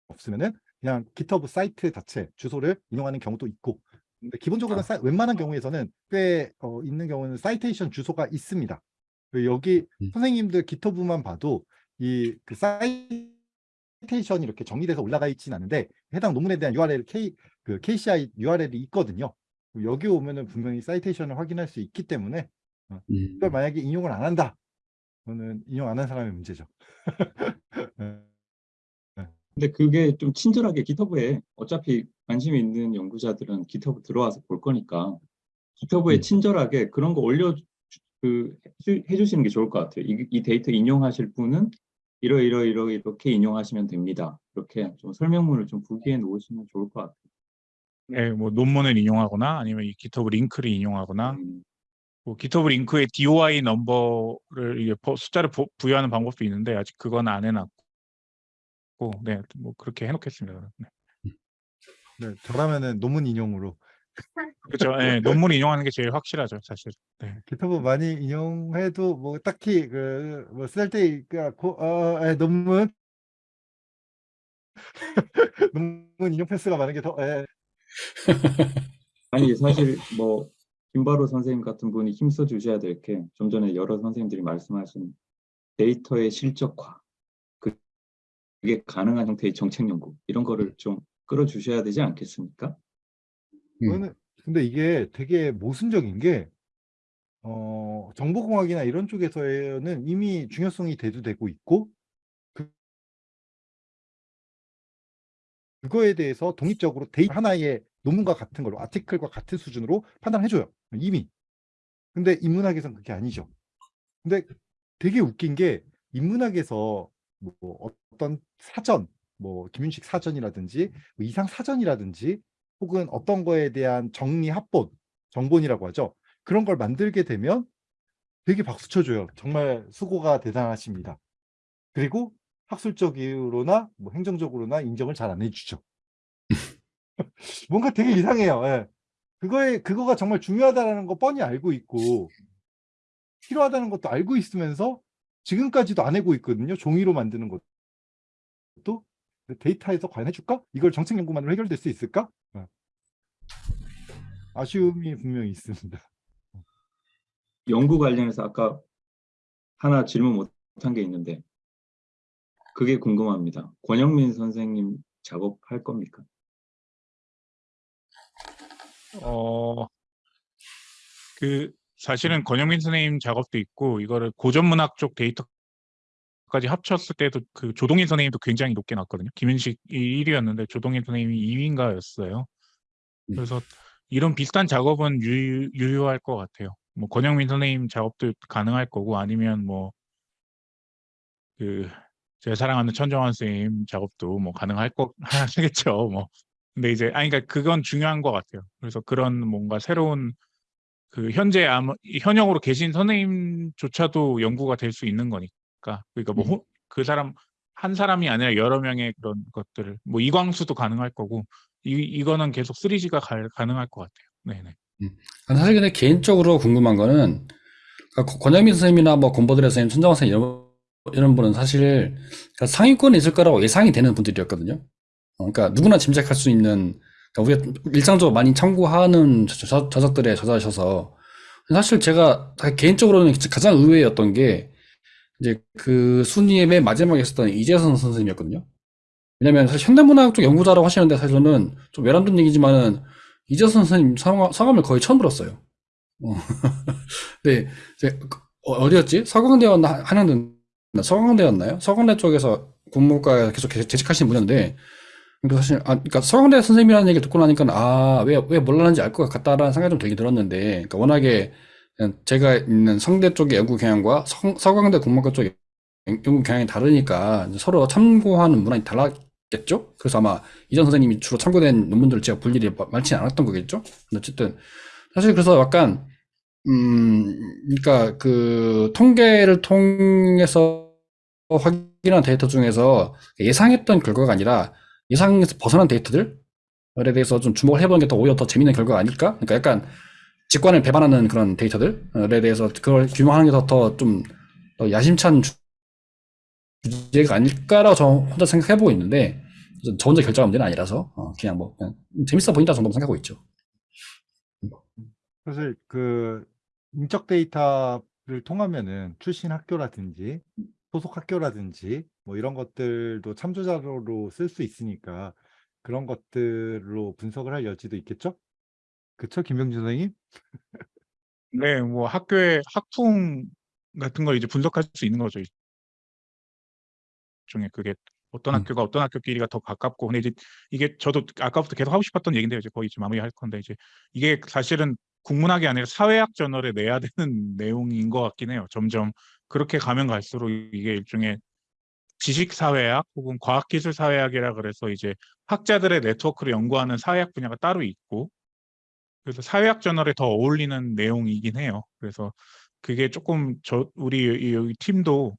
없- 없으면은 그냥 GitHub 사이트 자체 주소를 인용하는 경우도 있고 근데 기본적으로는 아. 사- 웬만한 경우에서는 꽤 어, 있는 경우는 사이테이션 주소가 있습니다. 그 여기 음. 선생님들 GitHub만 봐도 이 그 사이테이션이 이렇게 정리돼서 올라가 있진 않은데 해당 논문에 대한 URL K 그 KCI URL이 있거든요. 여기 오면은 분명히 사이테이션을 확인할 수 있기 때문에 음. 이걸 만약에 인용을 안 한다. 그러면 인용 안 한 사람의 문제죠. 네. 근데 그게 좀 친절하게 기터브에 어차피 관심 있는 연구자들은 기터브 들어와서 볼 거니까 기터브에 음. 친절하게 그런 거 올려 그 해주- 해주시는 게 좋을 것 같아요. 이, 이 데이터 인용하실 분은 이러 이러 이러 이렇게 인용하시면 됩니다. 이렇게 좀 설명문을 좀 부기해 놓으시면 좋을 것 같아요. 네, 뭐 논문을 인용하거나 아니면 이 GitHub 링크를 인용하거나 음, 뭐 GitHub 링크에 DOI 넘버를 숫자를 부, 부여하는 방법도 있는데 아직 그건 안 해놨고, 네, 뭐 그렇게 해놓겠습니다. 네. 네, 저라면은 논문 인용으로 그렇죠. 네, 논문 인용하는 게 제일 확실하죠, 사실. 네. 기타브 많이 인용해도 뭐 딱히 그뭐 쓸데가 고 어, 에, 논문 논문 인용 패스가 많은 게더 예. 아니 사실 뭐 김바로 선생님 같은 분이 힘써 주셔야 될 게 좀 전에 여러 선생님들이 말씀하신 데이터의 실적화 그- 그게 가능한 형태의 정책 연구 이런 거를 좀 끌어주셔야 되지 않겠습니까? 음. 근데 이게 되게 모순적인 게 어, 정보공학이나 이런 쪽에서는 이미 중요성이 대두되고 있고 그, 그거에 대해서 독립적으로 데이 하나의 논문과 같은 걸로 article과 같은 수준으로 판단해줘요. 이미. 근데 인문학에서는 그게 아니죠. 근데 되게 웃긴 게 인문학에서 뭐 어떤 사전, 뭐 김윤식 사전이라든지 뭐 이상 사전이라든지 혹은 어떤 거에 대한 정리 합본, 정본이라고 하죠. 그런 걸 만들게 되면 되게 박수 쳐줘요. 정말 수고가 대단하십니다. 그리고 학술적으로나 뭐 행정적으로나 인정을 잘 안 해주죠. 뭔가 되게 이상해요. 예. 그거에 그거가 정말 중요하다는 거 뻔히 알고 있고 필요하다는 것도 알고 있으면서 지금까지도 안 하고 있거든요. 종이로 만드는 것도 데이터에서 과연 해줄까? 이걸 정책 연구만으로 해결될 수 있을까? 예. 아쉬움이 분명히 있습니다. 연구 관련해서 아까 하나 질문 못한 게 있는데 그게 궁금합니다. 권영민 선생님 작업할 겁니까? 어, 그 사실은 권영민 선생님 작업도 있고 이거를 고전문학 쪽 데이터까지 합쳤을 때도 그 조동인 선생님도 굉장히 높게 나왔거든요. 김윤식이 1위였는데 조동인 선생님이 2위인가였어요. 음. 그래서 이런 비슷한 작업은 유, 유효할 것 같아요. 뭐 권영민 선생님 작업도 가능할 거고 아니면 뭐 그 제가 사랑하는 천정환 선생님 작업도 뭐 가능할 거 하겠죠. 뭐 근데 이제 아니 그러니까 그건 중요한 것 같아요. 그래서 그런 뭔가 새로운 그 현재 아무 현역으로 계신 선생님조차도 연구가 될 수 있는 거니까 그러니까 뭐 음. 그 사람 한 사람이 아니라 여러 명의 그런 것들을 뭐 이광수도 가능할 거고 이 이거는 계속 3G가 가, 가능할 것 같아요. 네네. 사실 근데 개인적으로 궁금한 거는 그러니까 권영민 선생님이나 뭐 권보드레 선생님, 천정환 선생님 이런, 이런 분은 사실 그러니까 상위권에 있을 거라고 예상이 되는 분들이었거든요. 어, 그러니까 누구나 짐작할 수 있는 우리가 일상적으로 많이 참고하는 저- 저- 저 작들의 저자셔서 사실 제가 개인적으로는 가장 의외였던 게 이제 그 순위의 맨 마지막에 있었던 이재선 선생님이었거든요. 왜냐면 사실 현대문학 쪽 연구자라고 하시는데 사실 저는 좀 외람된 얘기지만은 이재선 선생님 성함, 성함을 거의 처음 들었어요. 어. 네, 이제 그- 어, 어디였지? 서강대였나 한양대 서강대였나요? 서강대 쪽에서 국문과에 계속 재- 재직하시는 분이었 그러니까 사실 아 그러니까 서강대 선생님이라는 얘기를 듣고 나니까 아왜왜 몰랐는지 알 것 같다라는 생각이 좀 들긴 들었는데 그러니까 워낙에 제가 있는 성대 쪽의 연구 경향과 성, 서강대 국문과 쪽의 연구 경향이 다르니까 서로 참고하는 문항이 달랐겠죠? 그래서 아마 이전 선생님이 주로 참고된 논문들을 제가 볼 일이 마- 많지 않았던 거겠죠? 근데 어쨌든 사실 그래서 약간 음 그러니까 그 통계를 통해서 확인한 데이터 중에서 예상했던 결과가 아니라 예상에서 벗어난 데이터들에 대해서 좀 주목을 해보는 게 더 오히려 더 재밌는 결과가 아닐까? 그러니까 약간 직관을 배반하는 그런 데이터들에 대해서 그걸 규명하는 게더더좀더 야심찬 주- 주제가 아닐까라고 저 혼자 생각해보고 있는데 저 혼자 결정한 문제는 아니라서 어, 그냥 뭐 그냥 재밌어 보인다 정도 생각하고 있죠. 사실 그 인적 데이터를 통하면은 출신 학교라든지 소속 학교라든지 뭐 이런 것들도 참조 자료로 쓸 수 있으니까 그런 것들로 분석을 할 여지도 있겠죠? 그쵸, 김병준 선생님? 네, 뭐 학교의 학풍 같은 걸 이제 분석할 수 있는 거죠. 중에 그게 어떤 음. 학교가 어떤 학교끼리가 더 가깝고 근데 이제 이게 저도 아까부터 계속 하고 싶었던 얘기인데 이제 거의 이제 마무리할 건데 이제 이게 사실은 국문학이 아니라 사회학 저널에 내야 되는 내용인 것 같긴 해요. 점점 그렇게 가면 갈수록 이게 일종의 지식사회학 혹은 과학기술사회학이라 그래서 이제 학자들의 네트워크를 연구하는 사회학 분야가 따로 있고 그래서 사회학 저널에 더 어울리는 내용이긴 해요. 그래서 그게 조금 저 우리 이- 여기 팀도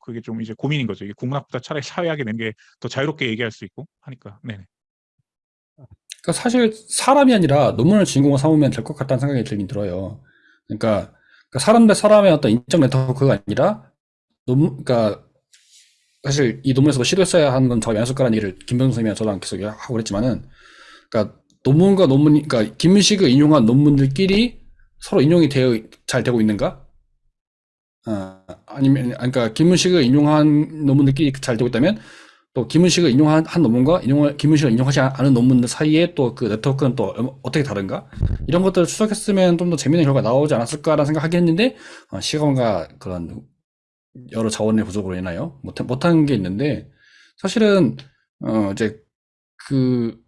그게 좀 이제 고민인 거죠. 이게 국문학보다 차라리 사회학에 내는 게더 자유롭게 얘기할 수 있고 하니까. 네. 그러니까 사실 사람이 아니라 논문을 주인공으로 삼으면 될 것 같다는 생각이 들긴 들어요. 그러니까, 그러니까 사람 대 사람의 어떤 인적 네트워크가 아니라 논문, 그러니까 사실 이 논문에서도 시도했어야 하는 건 저희 연습가라는 얘기를 김병수 선생님이랑 저랑 계속 하고 그랬지만은, 그러니까 논문과 논문이, 그러니까 김윤식을 인용한 논문들끼리 서로 인용이 되어 잘 되고 있는가? 어, 아니면, 아니, 그러니까 김문식을 인용한 논문들끼리 잘 되고 있다면 또 김은식을 인용한 한 논문과 인용을 김은식을 인용하지 않은 논문들 사이에 또 그 네트워크는 또 어떻게 다른가 이런 것들을 추적했으면 좀 더 재미있는 결과 가 나오지 않았을까라는 생각하긴 했는데 어, 시간과 그런 여러 자원의 부족으로 인하여 못 못한 게 있는데 사실은 어 이제 그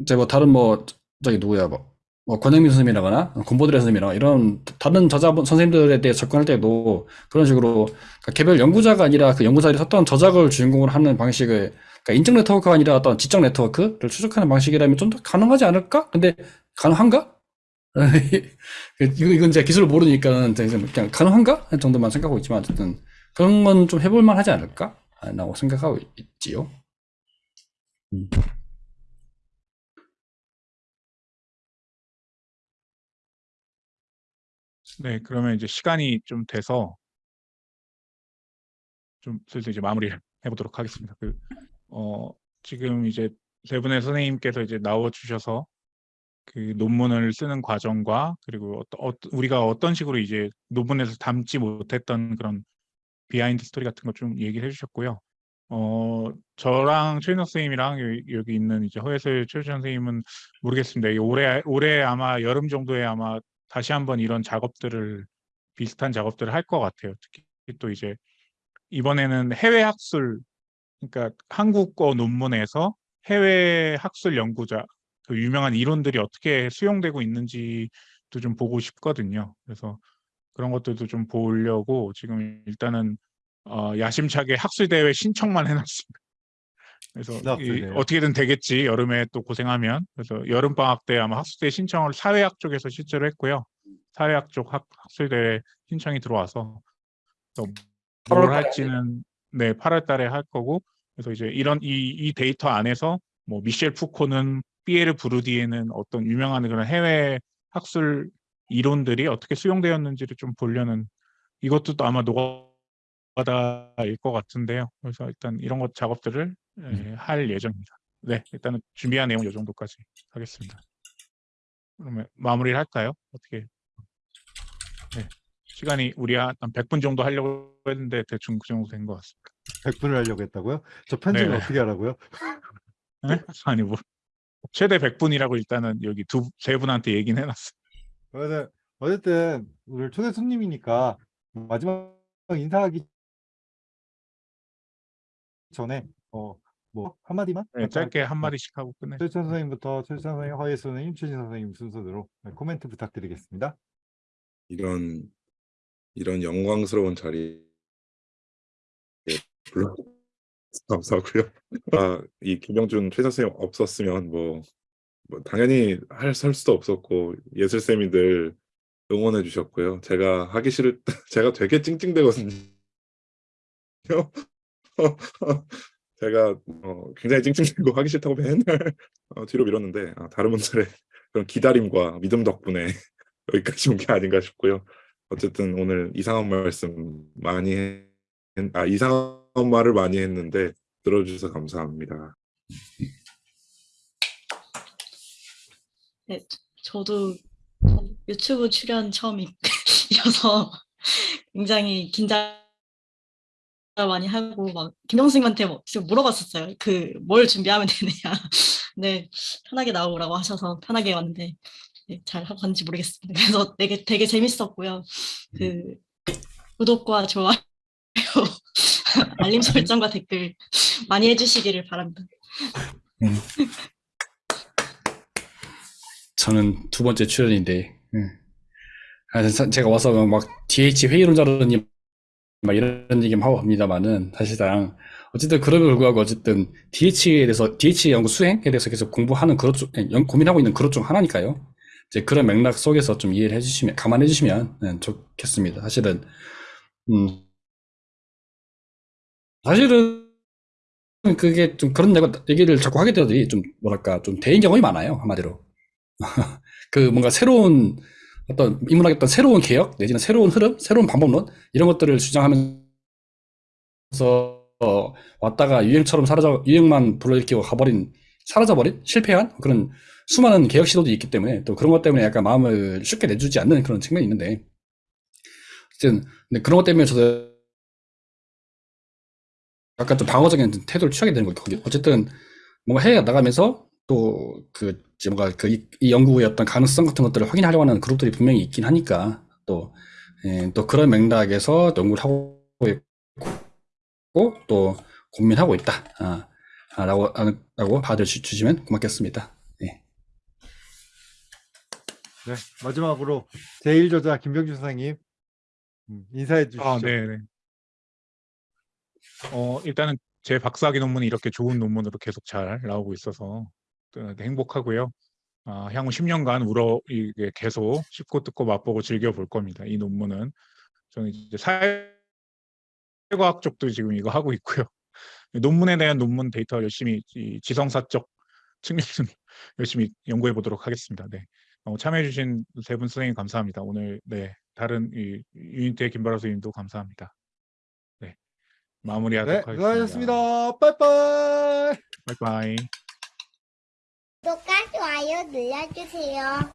이제 뭐 다른 뭐 저기 누구야 뭐, 뭐 권영민 선생님이라거나 권보드레 선생님이라거나 이런 다른 저자분 선생님들에 대해 접근할 때도 그런 식으로 그러니까 개별 연구자가 아니라 그 연구자들이 썼던 저작을 주인공으로 하는 방식을 그러니까 인적 네트워크가 아니라 어떤 지적 네트워크를 추적하는 방식이라면 좀 더 가능하지 않을까? 근데 가능한가? 이거 이건 제가 기술을 모르니까 그냥 가능한가? 할 정도만 생각하고 있지만 어쨌든 그런 건 좀 해볼 만 하지 않을까? 라고 생각하고 있지요. 음. 네, 그러면 이제 시간이 좀 돼서 좀 슬슬 이제 마무리를 해보도록 하겠습니다. 그, 어, 지금 이제 세 분의 선생님께서 이제 나와 주셔서 그 논문을 쓰는 과정과 그리고 어떠, 어, 우리가 어떤 식으로 이제 논문에서 담지 못했던 그런 behind story 같은 거 좀 얘기를 해주셨고요. 어, 저랑 최윤석 선생님이랑 여기, 있는 이제 허예슬 최유찬 선생님은 모르겠습니다. 이 올해 올해 아마 여름 정도에 아마 다시 한번 이런 작업들을 비슷한 작업들을 할 것 같아요. 특히 또 이제 이번에는 해외 학술 그러니까 한국어 논문에서 해외 학술 연구자 그 유명한 이론들이 어떻게 수용되고 있는지도 좀 보고 싶거든요. 그래서 그런 것들도 좀 보려고 지금 일단은 어, 야심차게 학술 대회 신청만 해놨습니다. 그래서 이? 어떻게든 되겠지 여름에 또 고생하면 그래서 여름 방학 때 아마 학술대 신청을 사회학 쪽에서 실제로 했고요. 사회학 쪽 학, 학술대회 신청이 들어와서 또뭘 8월 달에 할지는 네 8월 달에 할 거고 그래서 이제 이런 이, 이 데이터 안에서 뭐 미셸 푸코는 피에르 부르디에는 어떤 유명한 그런 해외 학술 이론들이 어떻게 수용되었는지를 좀 보려는 이것도 또 아마 노가다일 것 같은데요. 그래서 일단 이런 것 작업들을 예, 할 예정입니다. 네, 일단은 준비한 내용 이 정도까지 하겠습니다. 그러면 마무리를 할까요? 어떻게? 네, 시간이 우리 한 100분 정도 하려고 했는데 대충 그 정도 된 것 같습니다. 100분을 하려고 했다고요? 저 편집을 네. 어떻게 하라고요? 네? 아니 뭐 최대 100분이라고 일단은 여기 두 세 분한테 얘기는 해놨어요. 그러면 어쨌든 오늘 초대 손님이니까 마지막 인사하기 전에 어 뭐 한마디만 네, 짧게 한 마디씩 하고 끝내. 최천 선생님부터 최천 선생님, 허예 선생님, 최진 선생님 순서대로 네, 코멘트 부탁드리겠습니다. 이런 이런 영광스러운 자리에 불러 감사하고요. 아, 이 김영준 최 선생님 없었으면 뭐, 뭐 당연히 할, 할 수도 없었고 예술 쌤이 늘 응원해 주셨고요. 제가 하기 싫을 때 제가 되게 찡찡대거든요. 제가 어, 굉장히 찡찡대고 하기 싫다고 맨날 어, 뒤로 밀었는데 아, 다른 분들의 그런 기다림과 믿음 덕분에 여기까지 온 게 아닌가 싶고요. 어쨌든 오늘 이상한 말씀 많이 해, 아 이상한 말을 많이 했는데 들어주셔서 감사합니다. 저도 유튜브 출연 처음이어서 굉장히 긴장 많이 하고 막 김영승님한테 뭐 물어봤었어요. 그 뭘 준비하면 되느냐. 네 편하게 나오라고 하셔서 편하게 왔는데 네, 잘 하고 갔는지 모르겠습니다. 그래서 되게 되게 재밌었고요. 그 구독과 좋아요, 알림 설정과 댓글 많이 해주시기를 바랍니다. 저는 두 번째 출연인데, 음. 제가 와서 막 DH 회의론자로님 막 이런 얘기 하고 합니다만은 사실상 어쨌든 그럼에도 불구하고 어쨌든 DH에 대해서 DH 연구 수행에 대해서 계속 공부하는 그것 중 연- 고민하고 있는 그것 중 하나니까요. 이제 그런 맥락 속에서 좀 이해를 해주시면 감안해 주시면 네, 좋겠습니다. 사실은 음 사실은 그게 좀 그런 얘기를 자꾸 하게 되더니 좀 뭐랄까 좀 대인 경험이 많아요 한마디로. 그 뭔가 새로운 어떤 인문학의 어떤 새로운 개혁 내지는 새로운 흐름, 새로운 방법론 이런 것들을 주장하면서 어, 왔다가 유행처럼 사라져 유행만 불러일으키고 가버린 사라져버린 실패한 그런 수많은 개혁 시도도 있기 때문에 또 그런 것 때문에 약간 마음을 쉽게 내주지 않는 그런 측면이 있는데 어쨌든 근데 그런 것 때문에 저도 약간 좀 방어적인 태도를 취하게 되는 거예요. 어쨌든 뭔가 해외 나가면서 또그 뭔가 그 이 연구의 어떤 가능성 같은 것들을 확인하려고 하는 그룹들이 분명히 있긴 하니까 또, 예, 또 그런 맥락에서 연구를 하고 있고 또 고민하고 있다. 아, 아, 라고, 아, 라고 봐주시면 고맙겠습니다. 예. 네, 마지막으로 제1저자 김병준 선생님 음, 인사해 주시죠. 아, 네, 네. 어, 일단은 제 박사학위 논문이 이렇게 좋은 논문으로 계속 잘 나오고 있어서 또 행복하고요. 아, 향후 10년간 우러 이게 계속 씹고 뜯고 맛보고 즐겨 볼 겁니다. 이 논문은 저는 이제 사회과학 쪽도 지금 이거 하고 있고요. 논문에 대한 논문 데이터 열심히 이 지성사적 측면을 열심히 연구해 보도록 하겠습니다. 네. 어, 참여해주신 세 분 선생님 감사합니다. 오늘 네 다른 이 unit의 김바라 선생님도 감사합니다. 네 마무리하도록 네, 하겠습니다. 수고하셨습니다. 빠이빠이. 바이바이. 구독과 좋아요 눌러주세요.